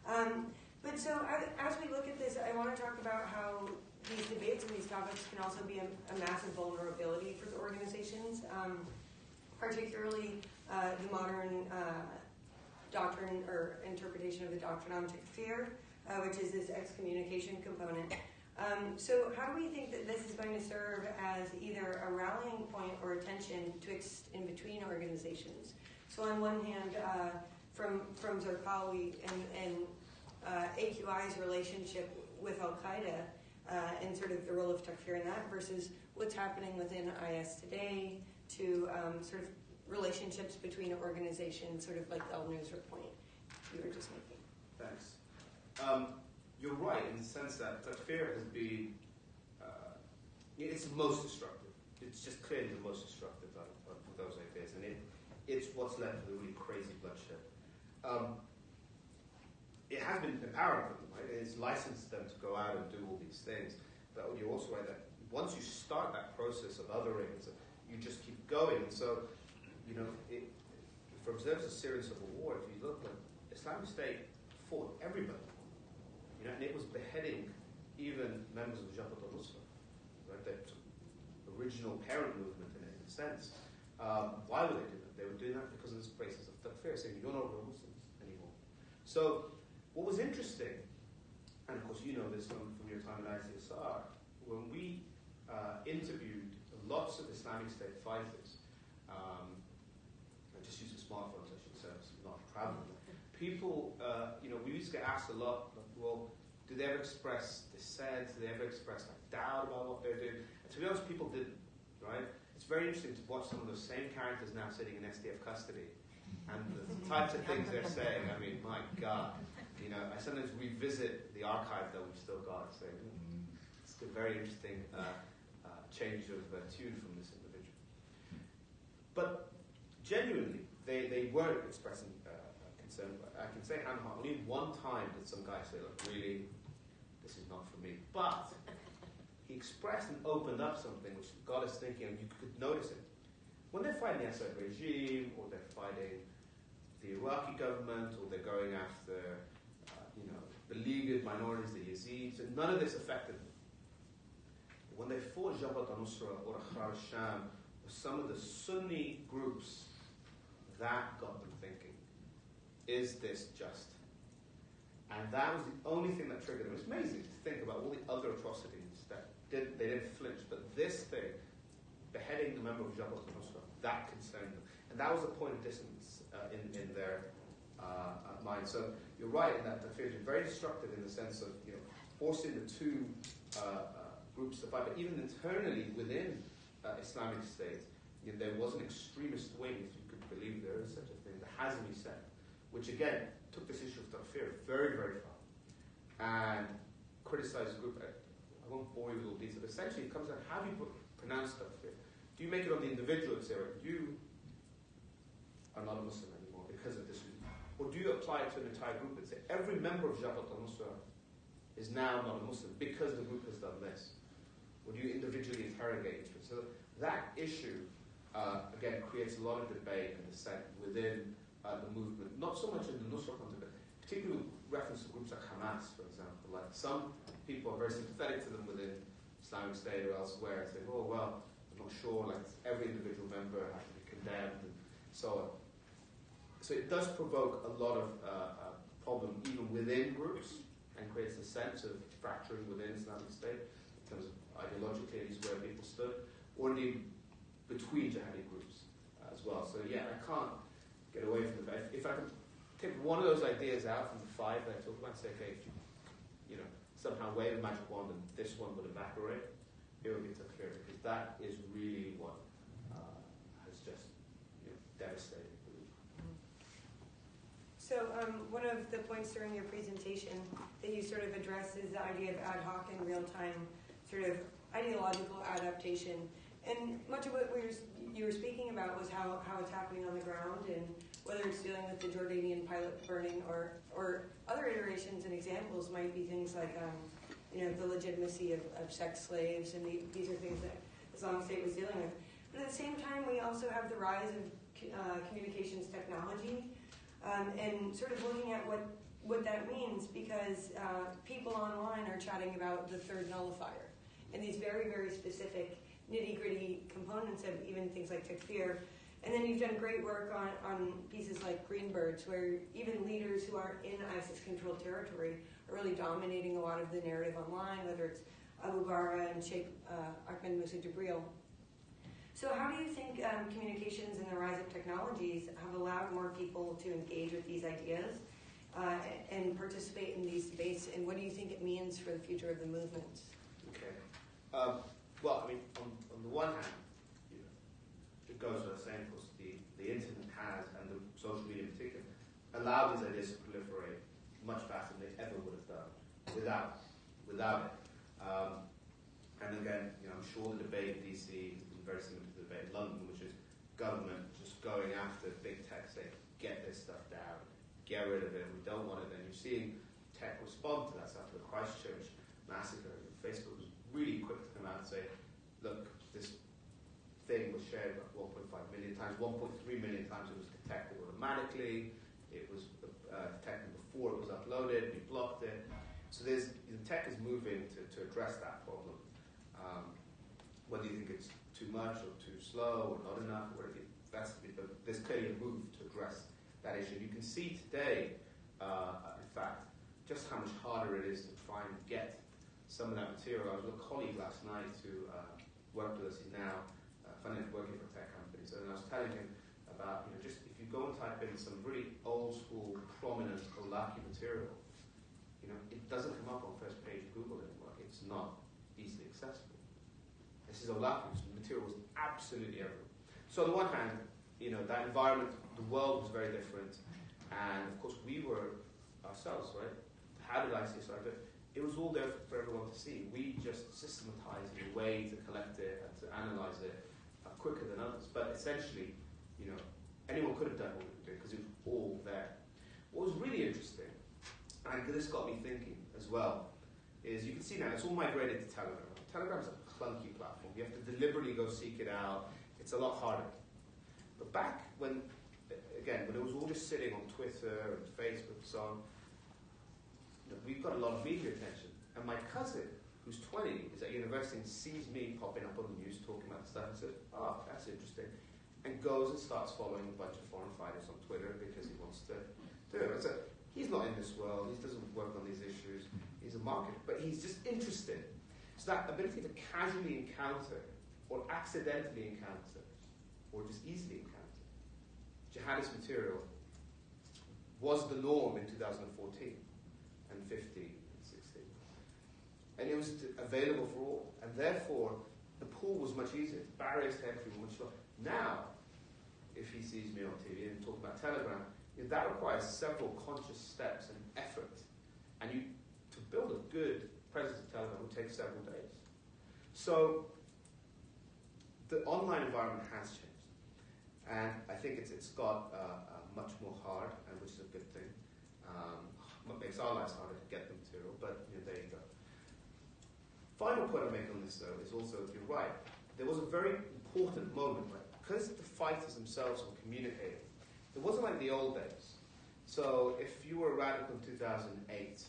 Um, but so as we look at this, I want to talk about how these debates and these topics can also be a, a massive vulnerability for the organizations, um, particularly uh, the modern uh, doctrine or interpretation of the doctrine on takfir, uh, which is this excommunication component. Um, so how do we think that this is going to serve as either a rallying point or a tension twixt in between organizations? So on one hand, uh, from from Zarqawi and, and uh, AQI's relationship with Al Qaeda uh, and sort of the role of takfir in that versus what's happening within IS today to um, sort of relationships between organizations, sort of like the Al Nusra point you were just making. Thanks. Um, you're right in the sense that takfir has been, uh, it's most destructive. It's just clearly the most destructive of, of those ideas, and it, it's what's led to the really crazy bloodshed. Um, it has been empowering for them, right? It's licensed them to go out and do all these things. But you're also right that once you start that process of othering, you just keep going. So, you know, it, for observers of Syrian civil war, if you look, like Islamic State fought everybody. You know, and it was beheading even members of the Jabhat al-Nusra, right? The original parent movement in, a sense. Um, why were they doing that? They were doing that because of this basis of takfir, saying you're not real Muslims anymore. So what was interesting, and of course you know this from, from your time at ICSR, when we uh, interviewed lots of Islamic State fighters, um, I just using smartphones, I should say, I'm not traveling. People, uh, you know, we used to get asked a lot, do they ever express dissent? Do they ever express like doubt about what they're doing? And to be honest, people didn't, right? It's very interesting to watch some of those same characters now sitting in SDF custody and the types of things they're saying. I mean, my God. You know, I sometimes revisit the archive that we've still got, so it's a very interesting uh, uh, change of uh, tune from this individual. But genuinely, they, they were expressing uh, concern. I can say on only one time did some guy say, look, really, not for me. But he expressed and opened up something which got us thinking, and you could notice it. When they're fighting the Assad regime, or they're fighting the Iraqi government, or they're going after uh, you know, beleaguered minorities, the Yazidis, and none of this affected them. When they fought Jabhat al-Nusra or Ahrar al-Sham, some of the Sunni groups, that got them thinking, is this just? And that was the only thing that triggered them. It's amazing to think about all the other atrocities that did, they didn't flinch, but this thing, beheading the member of Jabhat al-Nusra, that concerned them. And that was a point of dissonance uh, in, in their uh, uh mind. So you're right in that the fears is very destructive in the sense of you know forcing the two uh, uh, groups to fight. But even internally within uh, Islamic State, you know, there was an extremist wing, if you could believe there is such a thing, the Hazmi sect, which again took this issue of takfir very, very far and criticized the group. I won't bore you with all these, but essentially it comes down how do you pronounce takfir? Do you make it on the individual and say, right, you are not a Muslim anymore because of this or do you apply it to an entire group and say every member of Jabhat al-Nusra is now not a Muslim because the group has done this? Would you individually interrogate each? So that issue, uh, again, creates a lot of debate and dissent within uh, the movement, not so much in the Nusra context, but particularly with reference to groups like Hamas, for example. Like some people are very sympathetic to them within Islamic State or elsewhere, saying, oh, well, I'm not sure, like every individual member has to be condemned and so on. So it does provoke a lot of uh, uh, problem even within groups and creates a sense of fracturing within Islamic State in terms of ideologically at where people stood, or indeed between jihadi groups as well. So yeah, I can't get away from the fact. If I could take one of those ideas out from the five that I talked about say, okay, if you, you know, somehow wave a magic wand and this one would evaporate, it would be so clear because that is really what uh, has just you know, devastated. So um, one of the points during your presentation that you sort of addressed is the idea of ad hoc and real-time sort of ideological adaptation. And much of what we were, you were speaking about was how, how it's happening on the ground and whether it's dealing with the Jordanian pilot burning or, or other iterations and examples might be things like, um, you know, the legitimacy of, of sex slaves and the, these are things that Islamic State was dealing with. But at the same time, we also have the rise of uh, communications technology um, and sort of looking at what, what that means because uh, people online are chatting about the third nullifier and these very, very specific nitty gritty components of even things like takfir. And then you've done great work on, on pieces like Greenbirds, where even leaders who are in ISIS controlled territory are really dominating a lot of the narrative online, whether it's Abu Bara and Sheikh uh, Ahmed Musa Jibril. So, how do you think um, communications and the rise of technologies have allowed more people to engage with these ideas uh, and participate in these debates? And what do you think it means for the future of the movement? Okay. Um, well, I mean, on, on the one hand, goes without saying, of course, the, the internet has, and the social media in particular, allowed these ideas to proliferate much faster than they ever would have done without, without it. Um, and again, you know, I'm sure the debate in DC been very similar to the debate in London, which is government just going after big tech, saying, get this stuff down, get rid of it, we don't want it. And you're seeing tech respond to that stuff, the Christchurch massacre. Facebook was really quick to come out and say, look, this thing was shared 1.5 million times, 1.3 million times it was detected automatically, it was uh, detected before it was uploaded, we blocked it. So there's, the tech is moving to, to address that problem. Um, whether you think it's too much or too slow or not enough, or whatever, that's, there's clearly a move to address that issue. You can see today, uh, in fact, just how much harder it is to try and get some of that material. I was with a colleague last night who uh, worked with us. He's now uh, funding working for tech companies, and I was telling him about you know just if you go and type in some really old school, prominent Awlaki material, you know it doesn't come up on first page Google anymore. It's not easily accessible. This is Awlaki. material was absolutely everywhere. So on the one hand, you know that environment, the world was very different, and of course we were ourselves, right? How did I see it? it was all there for everyone to see. We just systematized a way to collect it and to analyze it quicker than others. But essentially, you know, anyone could have done what we did because it was all there. What was really interesting, and this got me thinking as well, is you can see now it's all migrated to Telegram. Telegram is a clunky platform. You have to deliberately go seek it out. It's a lot harder. But back when, again, when it was all just sitting on Twitter and Facebook and so on, we've got a lot of media attention. And my cousin, who's 20, is at university and sees me popping up on the news talking about stuff and says, oh, ah, that's interesting. And goes and starts following a bunch of foreign fighters on Twitter because he wants to do it. So he's not in this world, he doesn't work on these issues, he's a marketer, but he's just interested. So that ability to casually encounter or accidentally encounter or just easily encounter jihadist material was the norm in 2014 and 15 and 16. And it was available for all. And therefore, the pool was much easier. Barriers to entry were much lower. Now, if he sees me on TV and talk about Telegram, that requires several conscious steps and effort. And you, to build a good presence of Telegram will take several days. So, the online environment has changed. And I think it's, it's got uh, uh, much more hard, and which is a good thing. Um, what makes our lives harder to get the material, but you know, there you go. Final point I make on this though is also, if you're right, there was a very important moment, right? Because the fighters themselves were communicating, it wasn't like the old days. So if you were a radical in 2008,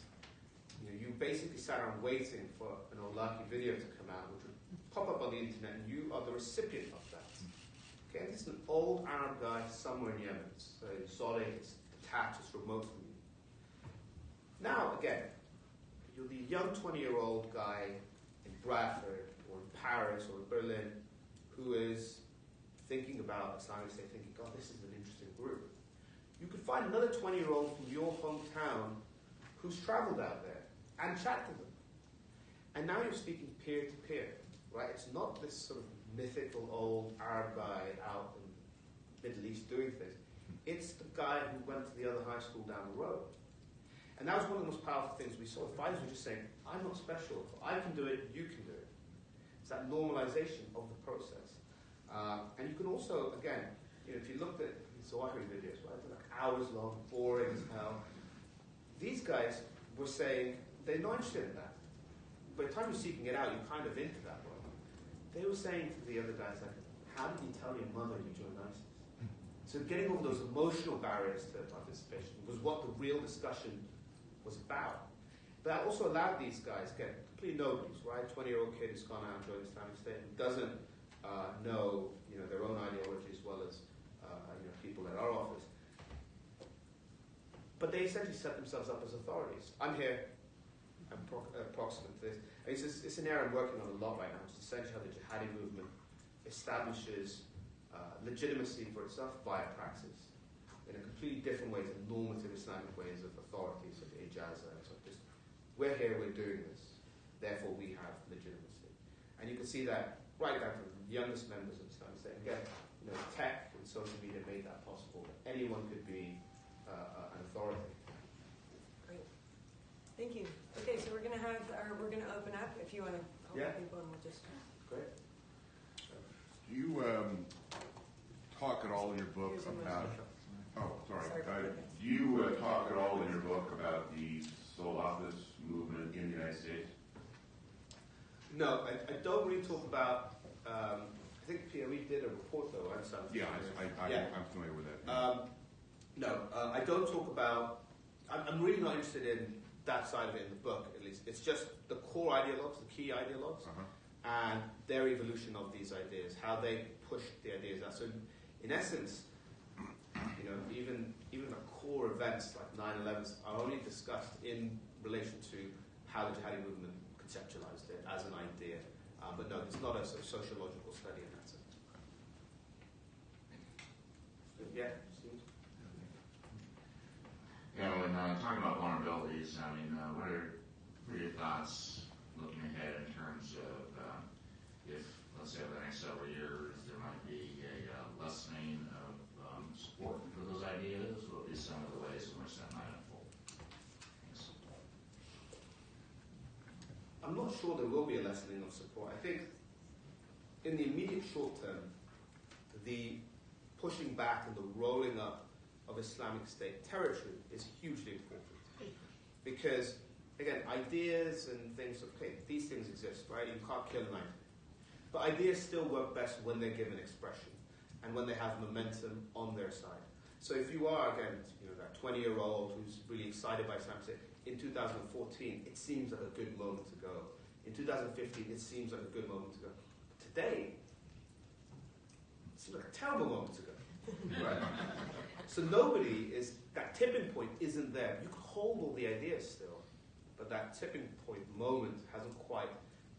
you, know, you basically sat around waiting for an Awlaki video to come out, which would pop up on the internet, and you are the recipient of that. Okay, this is an old Arab guy somewhere in Yemen. Uh, exotic, it's detached, it's remote from you. Now, again, you're the young 20 year old guy in Bradford or in Paris or in Berlin who is thinking about Islamic State, thinking, God, this is an interesting group. You could find another 20 year old from your hometown who's traveled out there and chat to them. And now you're speaking peer to peer, right? It's not this sort of mythical old Arab guy out in the Middle East doing things. It's the guy who went to the other high school down the road. And that was one of the most powerful things we saw. Fighters were just saying, I'm not special. If I can do it, you can do it. It's that normalization of the process. Uh, and you can also, again, you know, if you looked at Zawahiri videos, right, like hours long, boring as hell. These guys were saying they're not interested in that. By the time you're seeking it out, you're kind of into that world. They were saying to the other guys, like, how did you tell your mother you joined ISIS? So getting over those emotional barriers to participation was what the real discussion was about. But that also allowed these guys, again, complete nobodies, right? 20 year old kid who's gone out and joined Islamic State and doesn't uh, know you know, their own ideology as well as uh, you know, people at our office. But they essentially set themselves up as authorities. I'm here, I'm pro- approximate to this. It's, just, it's an area I'm working on a lot right now. It's essentially how the jihadi movement establishes uh, legitimacy for itself via praxis in a completely different way to normative Islamic ways of authorities of ijaza. and So just, we're here, we're doing this, therefore we have legitimacy. And you can see that right down to the youngest members of Islamic State. Again, you know, tech and social media made that possible. That anyone could be uh, an authority. Great. Thank you. Okay, so we're gonna have, or we're gonna open up if you wanna call Yeah. people and we'll just. Great. Do you um, talk at all in your book Here's a about? Oh, sorry. Uh, do you uh, talk at all in your book about the Salafist movement in the United States? No, I, I don't really talk about. Um, I think Pierre, did a report though. I'm. Yeah, I, I, Yeah. I'm familiar with that. Um, no, uh, I don't talk about. I'm, I'm really not interested in that side of it in the book. At least it's just the core ideologues, the key ideologues, uh-huh. and their evolution of these ideas, how they push the ideas out. So, in essence, you know, even even the core events like 9/11 are only discussed in relation to how the jihadi movement conceptualized it as an idea. Um, but no, it's not a sort of sociological study in that sense. Yeah. Yeah, when uh, talking about vulnerabilities, I mean, uh, what are what are your thoughts looking ahead in terms of uh, if, let's say, over the next several years, there might be a uh, lessening of um, support for those ideas? Would be some of the ways in which that might unfold? Thanks. I'm not sure there will be a lessening of support. I think in the immediate short term, the pushing back and the rolling up of Islamic State territory is hugely important. Because, again, ideas and things, okay, these things exist, right? You can't kill an idea. But ideas still work best when they're given expression and when they have momentum on their side. So if you are, again, you know, that 20 year old who's really excited by State, in 2014, it seems like a good moment to go. In 2015, it seems like a good moment to go. Today, it seems like a terrible moment to go. Right? so nobody is, that tipping point isn't there. You can hold all the ideas still, but that tipping point moment hasn't quite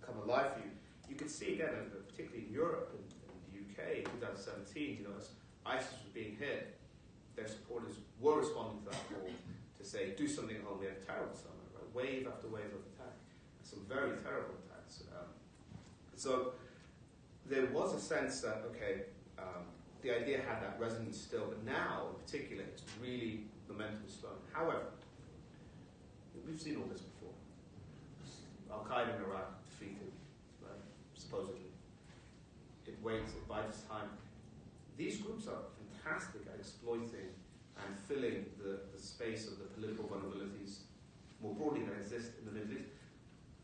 come alive for you. You can see again, uh, particularly in Europe and, and the UK in 2017, you know, as ISIS was being hit, their supporters were responding to that call to say, do something at home. We had a terrible summer, right? wave after wave of attack, some very terrible attacks. Um, so there was a sense that, okay, um, the idea had that resonance still, but now, in particular, it's really momentum slowing. However, we've seen all this before. Al Qaeda in Iraq defeated, right? supposedly. It waits, it buys time. These groups are fantastic at exploiting and filling the, the space of the political vulnerabilities more broadly than exist in the Middle East.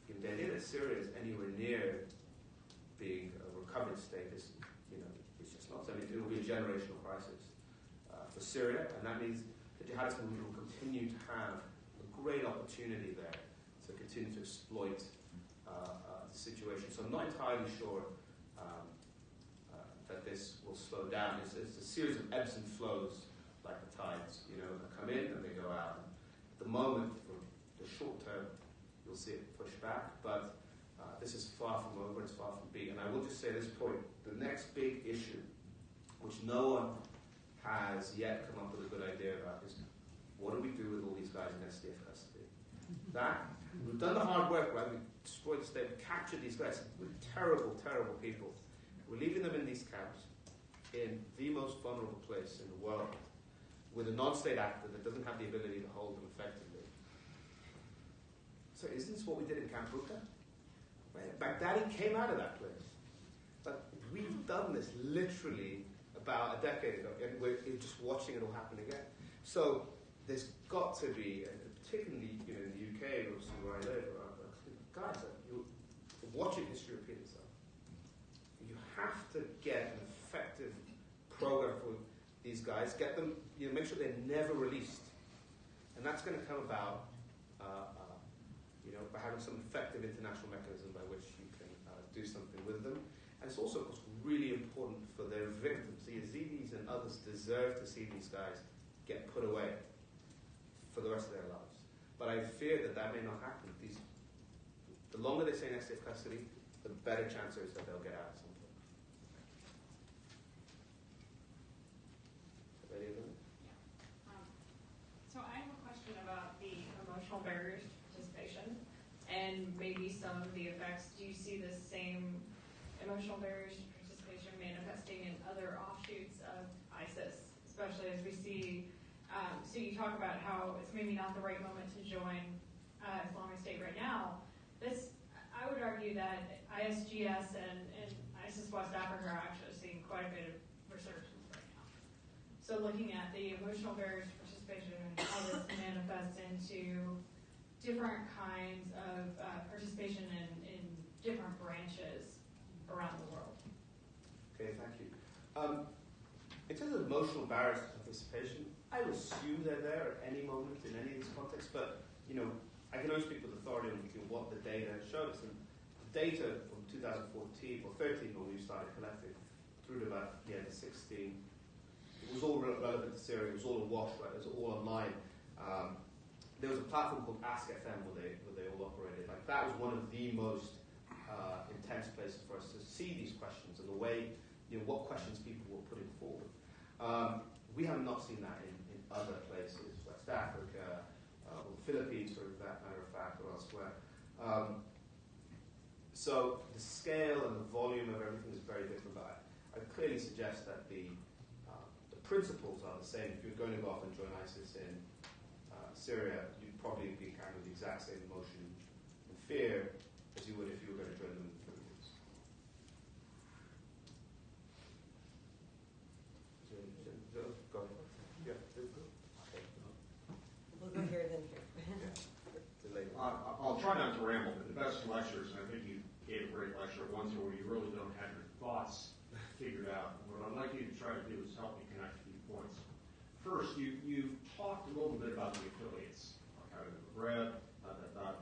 In the idea that Syria is anywhere near being a recovered state is, you know, it's just not. I mean, it will be a generational crisis uh, for Syria, and that means the jihadist movement will continue to have a great opportunity there to continue to exploit uh, uh, the situation. So I'm not entirely sure um, uh, that this will slow down. It's, it's a series of ebbs and flows, like the tides. You know, they come in and they go out. At the moment, for the short term, you'll see it push back, but uh, this is far from over. It's far from being. And I will just say this point: the next big issue, which no one has yet come up with a good idea about, is what do we do with all these guys in SDF custody? That we've done the hard work, right? We destroyed the state, we captured these guys. We're terrible, terrible people. We're leaving them in these camps in the most vulnerable place in the world with a non-state actor that doesn't have the ability to hold them effectively. So isn't this what we did in Camp Bucca? Right? Baghdadi came out of that place. But we've done this literally about a decade ago, and we're just watching it all happen again. So there's got to be, and particularly you know in the UK, obviously where I live, uh, guys, uh, you, watching history repeat itself. You have to get program for these guys. Get them, you know, make sure they're never released, and that's going to come about, uh, uh, you know, by having some effective international mechanism by which you can uh, do something with them. And it's also, of course, really important for their victims. The Yazidis and others deserve to see these guys get put away for the rest of their lives. But I fear that that may not happen. These, the longer they stay in SDF custody, the better chance is that they'll get out at some point. Ready, Um, So I have a question about the emotional barriers to participation and maybe some of the effects. Do you see the same emotional barriers to participation manifesting in other offshoots of ISIS, especially as we see, um, so you talk about how it's maybe not the right moment to join uh, Islamic State right now. This, I would argue that ISGS and, and ISIS West Africa are actually seeing quite a bit of. So looking at the emotional barriers to participation and how this manifests into different kinds of uh, participation in, in different branches around the world. Okay, thank you. Um, in terms of emotional barriers to participation, I would assume they're there at any moment in any of these contexts, but you know, I can only speak with authority on what the data shows. And the data from 2014 or 13 when we started collecting through to about yeah, the 16, it was all re- relevant to Syria. It was all awash, right? It was all online. Um, there was a platform called Ask FM where they where they all operated. Like that was one of the most uh, intense places for us to see these questions and the way you know what questions people were putting forward. Um, we have not seen that in, in other places, West Africa, uh, or the Philippines, for that matter of fact, or elsewhere. Um, so the scale and the volume of everything is very different, but I, I clearly suggest that the principles are the same. If you're going to go off and join ISIS in uh, Syria, you'd probably be carrying the exact same emotion and fear as you would if you were going to join them in the Philippines. So, so, so, go ahead. Yeah, go. Okay. We'll go here then here. Delay. Uh, I'll try not to ramble, but the best lectures, and I think you gave a great lecture, are ones where you really don't have your thoughts figured out. What I'd like you to try to do is help me connect a few points. First, you, you talked a little bit about the affiliates, kind of the bread, uh, that, that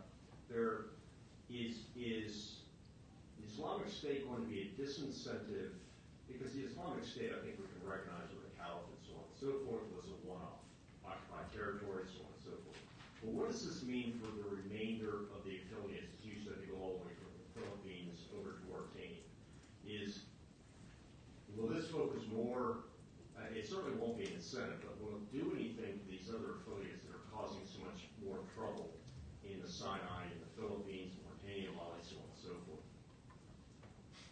there is, is the Islamic State going to be a disincentive, because the Islamic State, I think we can recognize with the caliphate, so on and so forth, was a one-off, occupied territory, so on and so forth. But what does this mean for the remainder of the affiliates, as you said, they go all the way from the Philippines over to Mauritania? Is, will this focus more, uh, it certainly won't be an incentive, but will it do anything to these other affiliates that are causing so much more trouble in the Sinai, in the Philippines, Mauritania, Mali, so on and so forth?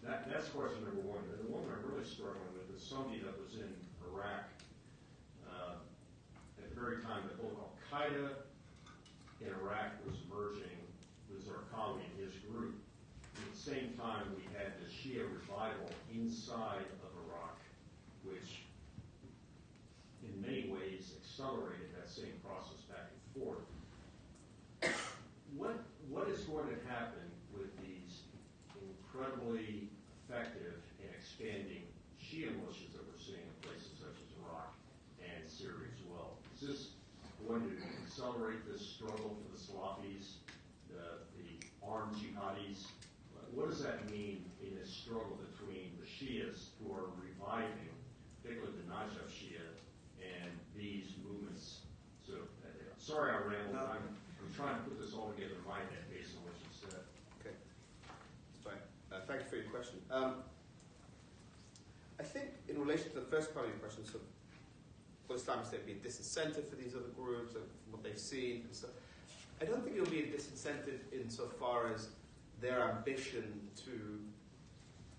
That, that's question number one. And the one I'm really struggling with is somebody that was in Iraq uh, at the very time that both Al Qaeda in Iraq was emerging with Zarqawi and his group. At the same time, we had the Shia revival inside of Iraq, which in many ways accelerated that same process back and forth. what, what is going to happen with these incredibly effective in expanding Shia militias that we're seeing in places such as Iraq and Syria as well? Is this going to accelerate this struggle for the Salafis, the, the armed jihadis? What does that mean in this struggle between the Shias who are reviving, particularly the Najaf Shia, and these movements? So, uh, sorry I rambled. I'm, I'm trying to put this all together in my head based on what you said. Okay, that's fine. Uh, thank you for your question. Um, I think in relation to the first part of your question, so will Islamic State be a disincentive for these other groups and what they've seen and stuff? I don't think it'll be a disincentive insofar as their ambition to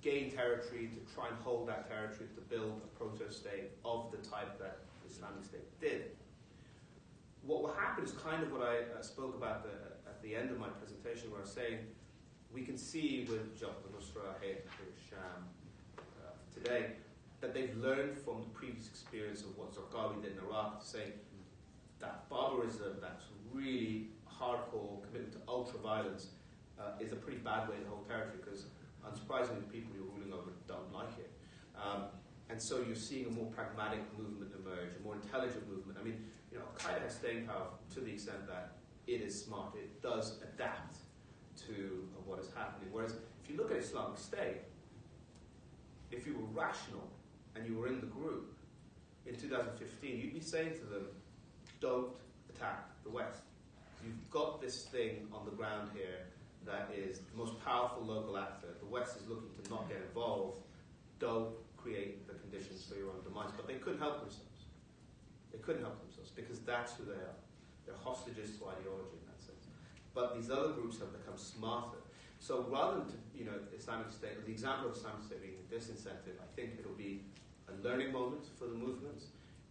gain territory, to try and hold that territory, to build a proto-state of the type that Islamic State did. What will happen is kind of what I uh, spoke about the, at the end of my presentation, where I was saying we can see with Jabhat al-Nusra, Hayat Sham uh, today that they've learned from the previous experience of what Zarqawi did in Iraq to say that barbarism, that really hardcore commitment to ultra violence, uh, is a pretty bad way to hold territory because, unsurprisingly, the people you're ruling over don't like it. Um, and so you're seeing a more pragmatic movement emerge, a more intelligent movement. I mean, you know, Al Qaeda has staying power to the extent that it is smart. It does adapt to what is happening. Whereas if you look at Islamic State, if you were rational and you were in the group in 2015, you'd be saying to them, don't attack the West. You've got this thing on the ground here that is the most powerful local actor. The West is looking to not get involved. Don't create the conditions for your own demise. But they couldn't help themselves. They couldn't help themselves because that's who they are. They're hostages to ideology. But these other groups have become smarter. So rather than to, you know Islamic State, the example of Islamic State being a disincentive, I think it'll be a learning moment for the movements.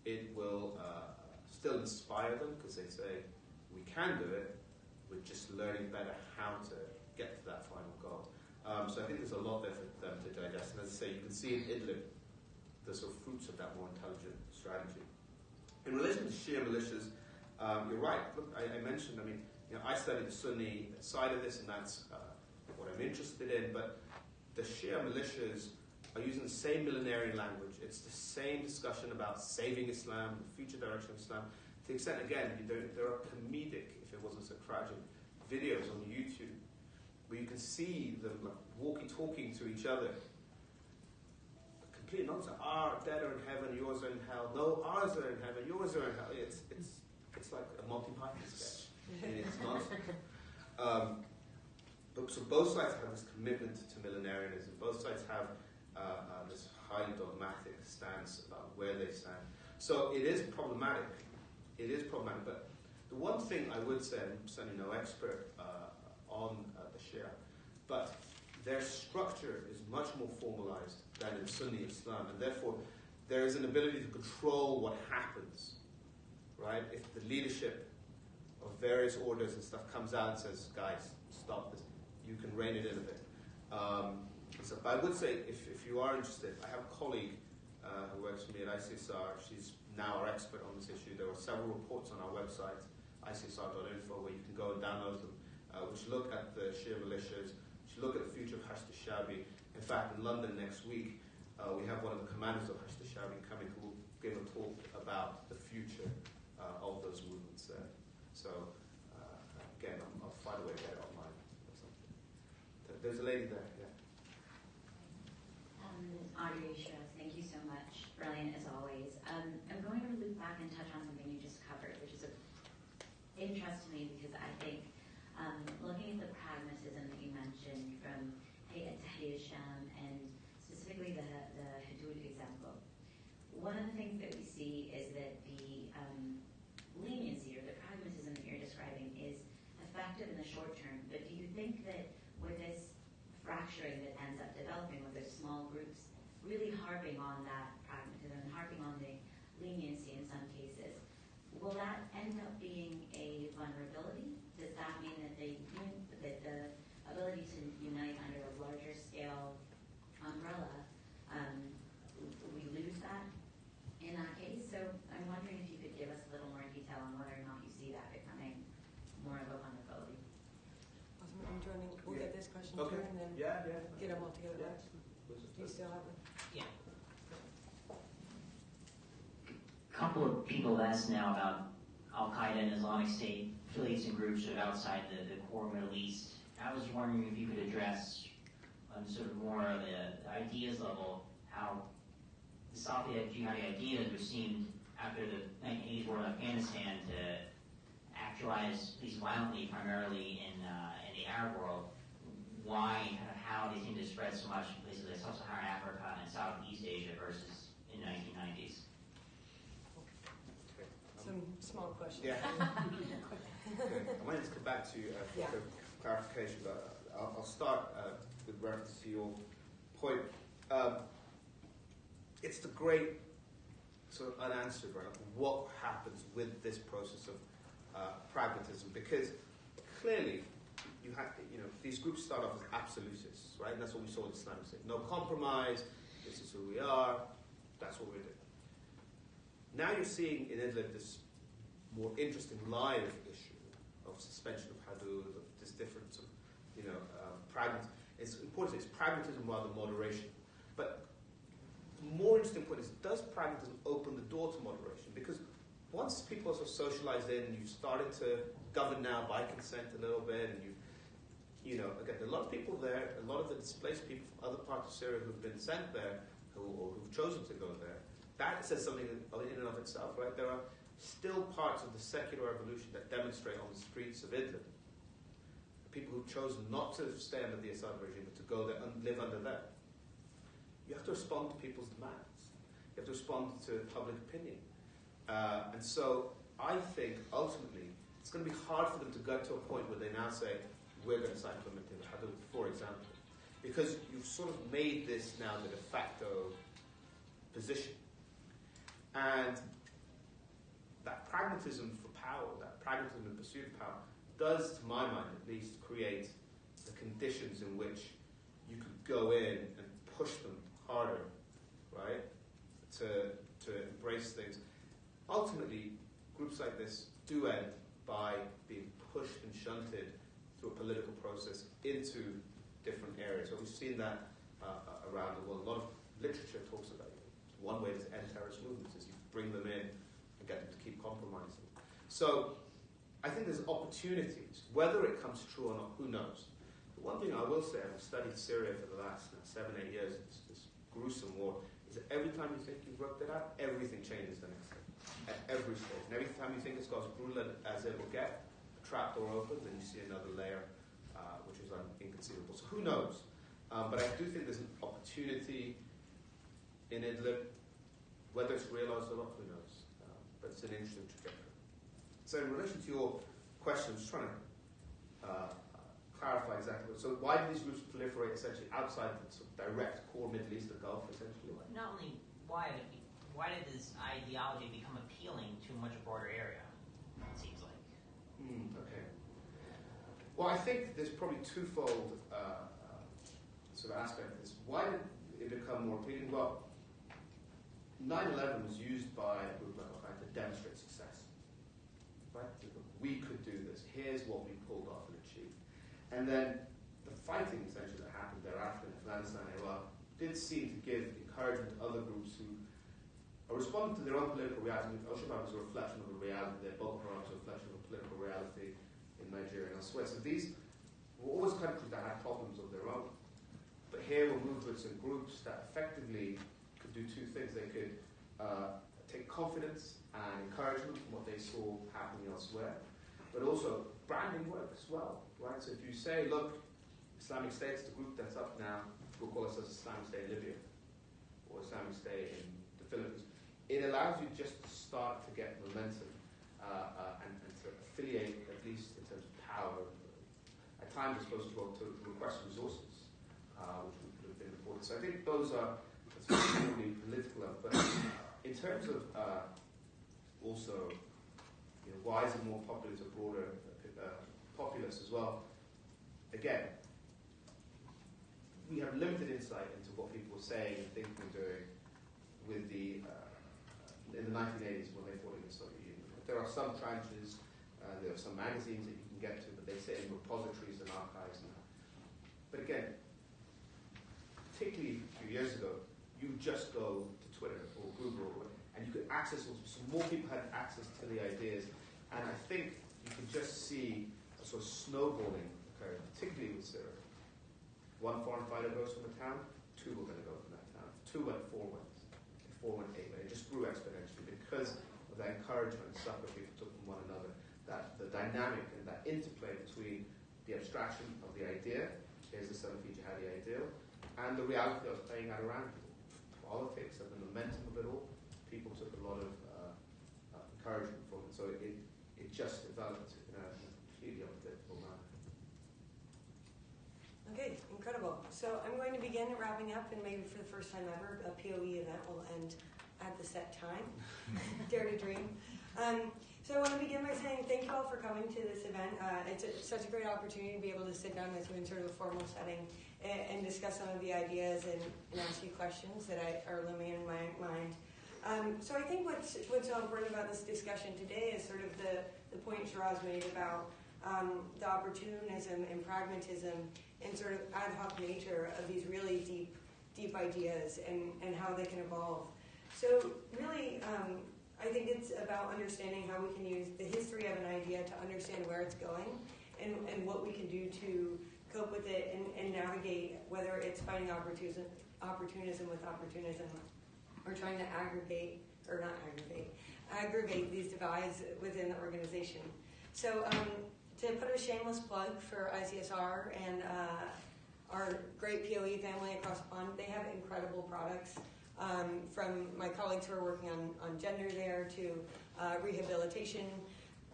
It will uh, still inspire them because they say we can do it. We're just learning better how to get to that final goal. Um, so I think there's a lot there for them to digest. And as I say, you can see in Idlib the sort of fruits of that more intelligent strategy. In relation to Shia militias, um, you're right. Look, I, I, mentioned, I mean, you know, I studied the Sunni side of this, and that's uh, what I'm interested in. But the Shia militias are using the same millenarian language. It's the same discussion about saving Islam, the future direction of Islam. To the extent, again, there, there are comedic, if it wasn't so tragic, videos on YouTube where you can see them like, walkie-talking to each other. Complete nonsense. Our dead are in heaven, yours are in hell. No, ours are in heaven, yours are in hell. It's it's it's like a Python sketch. And it's. Um, so both sides have this commitment to millenarianism. Both sides have uh, uh, this highly dogmatic stance about where they stand. So it is problematic. It is problematic. But the one thing I would say, I'm certainly no expert uh, on uh, the Shia, but their structure is much more formalized than in Sunni Islam, and therefore there is an ability to control what happens. Right? If the leadership of various orders and stuff comes out and says, "Guys, stop this," you can rein it in a bit. Um, so, but I would say, if, if you are interested, I have a colleague uh, who works for me at ICSR. She's now our expert on this issue. There are several reports on our website, icsr.info, where you can go and download them, uh, which look at the Shia militias, which look at the future of Hashd al-Shabi. In fact, in London next week, uh, we have one of the commanders of Hashd al-Shabi coming who will give a talk about the future uh, of those movements. So, uh, again, I'll, a way to get it online or something. There's a lady there, yeah. Um, Audrey thank you so much. Brilliant as always. Um, I'm going to loop back and touch on something you just covered, which is of interest to me because I think um, looking at the pragmatism that you mentioned from Hayat Sham and specifically the, the Hudud example, one of the things that we see is that the um, leniency or the pragmatism that you're describing is effective in the short term, but do you think that with this that ends up developing with those small groups, really harping on that pragmatism and harping on the leniency in some cases, will that end up being a vulnerability? Does that mean that the that the ability to unite under a larger scale umbrella, um, we lose that in that case? So I'm wondering if you could give us a little more detail on whether or not you see that becoming more of a vulnerability. Questions Okay. here and then Yeah, yeah. get them all together. Yeah. Do you still have them? Yeah. A couple of people asked now about Al Qaeda and Islamic State affiliates and groups sort of outside the, the core Middle East. I was wondering if you could address on sort of more of the, the ideas level how the Salafi jihadi ideas, which seemed after the 1980s war in Afghanistan to actualize, at least violently, primarily in, uh, in the Arab world, why and how they seem to spread so much in places like Sub-Saharan Africa and Southeast Asia versus in the 1990s. Okay. Um, Some small questions. Yeah. I might just come back to you uh, for Yeah. clarification, but I'll, I'll start uh, with reference to your point. Um, it's the great sort of unanswered, right? What happens with this process of uh, pragmatism? Because clearly, you have you know these groups start off as absolutists, right? And that's what we saw in Islamic State. No compromise. This is who we are. That's what we're doing. Now you're seeing in Idlib this more interesting live issue of suspension of hudud, of this different sort of, you know, uh, pragmatism. It's important, it's pragmatism rather than moderation. But the more interesting point is, does pragmatism open the door to moderation? Because once people are sort of socialized in, you've started to govern now by consent a little bit, and you, you know, again, a lot of people there, a lot of the displaced people from other parts of Syria who've been sent there, who, or who've chosen to go there, that says something in and of itself, right? There are still parts of the secular revolution that demonstrate on the streets of Idlib. People who've chosen not to stay under the Assad regime, but to go there and live under them. You have to respond to people's demands. You have to respond to public opinion. Uh, and so I think ultimately it's going to be hard for them to get to a point where they now say, we're going to start implementing the Hudud, for example. Because you've sort of made this now the de facto position. And that pragmatism for power, that pragmatism in pursuit of power, does, to my mind at least, create the conditions in which you could go in and push them harder, right? To, to embrace things. Ultimately, groups like this do end by being pushed and shunted a political process into different areas. So we've seen that uh, around the world. A lot of literature talks about it. One way to end terrorist movements is you bring them in and get them to keep compromising. So I think there's opportunities. Whether it comes true or not, who knows? But one thing I will say, I've studied Syria for the last uh, seven, eight years, this, this gruesome war, is that every time you think you've worked it out, everything changes the next day. At every stage. And every time you think it's got as brutal as it will get, a trap door opens and you see another layer, uh, which is inconceivable. So who knows? Um, but I do think there's an opportunity in Idlib, whether it's realized or not, who knows? Um, but it's an interesting trajectory. So in relation to your question, I'm just trying to uh, clarify exactly. So why do these groups proliferate essentially outside the sort of direct core Middle East, the Gulf, essentially? Not only why, why did this ideology become appealing to a much broader area? It seems like. Hmm, okay. Well, I think there's probably twofold uh, sort of aspect of this. Why did it become more appealing? Well, 9/11 was used by a group like Al-Qaeda to demonstrate success. Right? We could do this. Here's what we pulled off and achieved. And then the fighting essentially that happened thereafter in Afghanistan and Iraq did seem to give encouragement to other groups who are responding to their own political reality. Al-Shabaab is a reflection of a reality there. Boko Haram is a reflection of a political reality in Nigeria and elsewhere. So these were always countries that had problems of their own. But here were movements and groups that effectively could do two things. They could uh, take confidence and encouragement from what they saw happening elsewhere, but also branding work as well, right? So if you say, look, Islamic State's the group that's up now, we'll call ourselves Islamic State in Libya or Islamic State in the Philippines, it allows you just to start to get momentum uh, uh, and, and to affiliate, At times, it's supposed to to, to request resources, uh, which would have been important. So I think those are that's political. But in terms of uh, also, you know, why is it more popular to broader uh, populace as well? Again, we have limited insight into what people were saying and thinking and doing with the uh, in the 1980s when they fought against the Soviet Union. There are some tranches, uh, there are some magazines that you get to, but they sit in repositories and archives now. But again, particularly a few years ago, you just go to Twitter or Google and you could access, so more people had access to the ideas. And I think you can just see a sort of snowballing occurring, particularly with Syria. One foreign fighter goes from a town, two were going to go from that town. Two went, four went. Four went, eight went. It just grew exponentially because of that encouragement and succor people took from one another. That the dynamic and that interplay between the abstraction of the idea, here's the feature had ideal, and the reality of playing out around people. Politics and the momentum of it all, people took a lot of uh, uh, encouragement from it. So it, it, it just developed in a completely unpredictable manner. Okay, incredible. So I'm going to begin wrapping up, and maybe for the first time ever, a POE event will end at the set time. Dare to dream. Um, so I want to begin by saying thank you all for coming to this event. Uh, it's, a, such a great opportunity to be able to sit down with you in sort of a formal setting and, and discuss some of the ideas and, and ask you questions that I, are looming in my mind. Um, so I think what's, what's so important about this discussion today is sort of the, the point Shiraz made about um, the opportunism and pragmatism and sort of ad hoc nature of these really deep, deep ideas and, and how they can evolve. So really, um, I think it's about understanding how we can use the history of an idea to understand where it's going and, and what we can do to cope with it and, and navigate whether it's fighting opportunism, opportunism with opportunism or trying to aggregate, or not aggregate, aggravate these divides within the organization. So um, to put a shameless plug for ICSR and uh, our great POE family across the pond, they have incredible products. Um, from my colleagues who are working on, on gender there to uh, rehabilitation.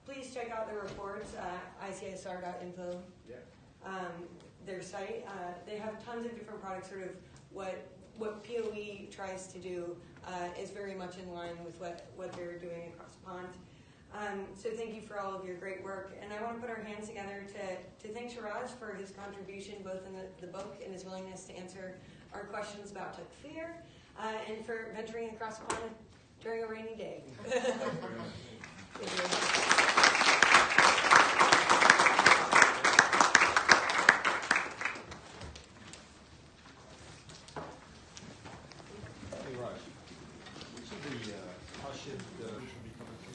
Please check out the reports at icsr.info. Yeah. Um, their site. Uh, they have tons of different products, sort of what what POE tries to do uh, is very much in line with what, what they're doing across the pond. Um, so thank you for all of your great work. And I want to put our hands together to, to thank Shiraz for his contribution both in the, the book and his willingness to answer our questions about Takfir uh, and for venturing across the pond during a rainy day.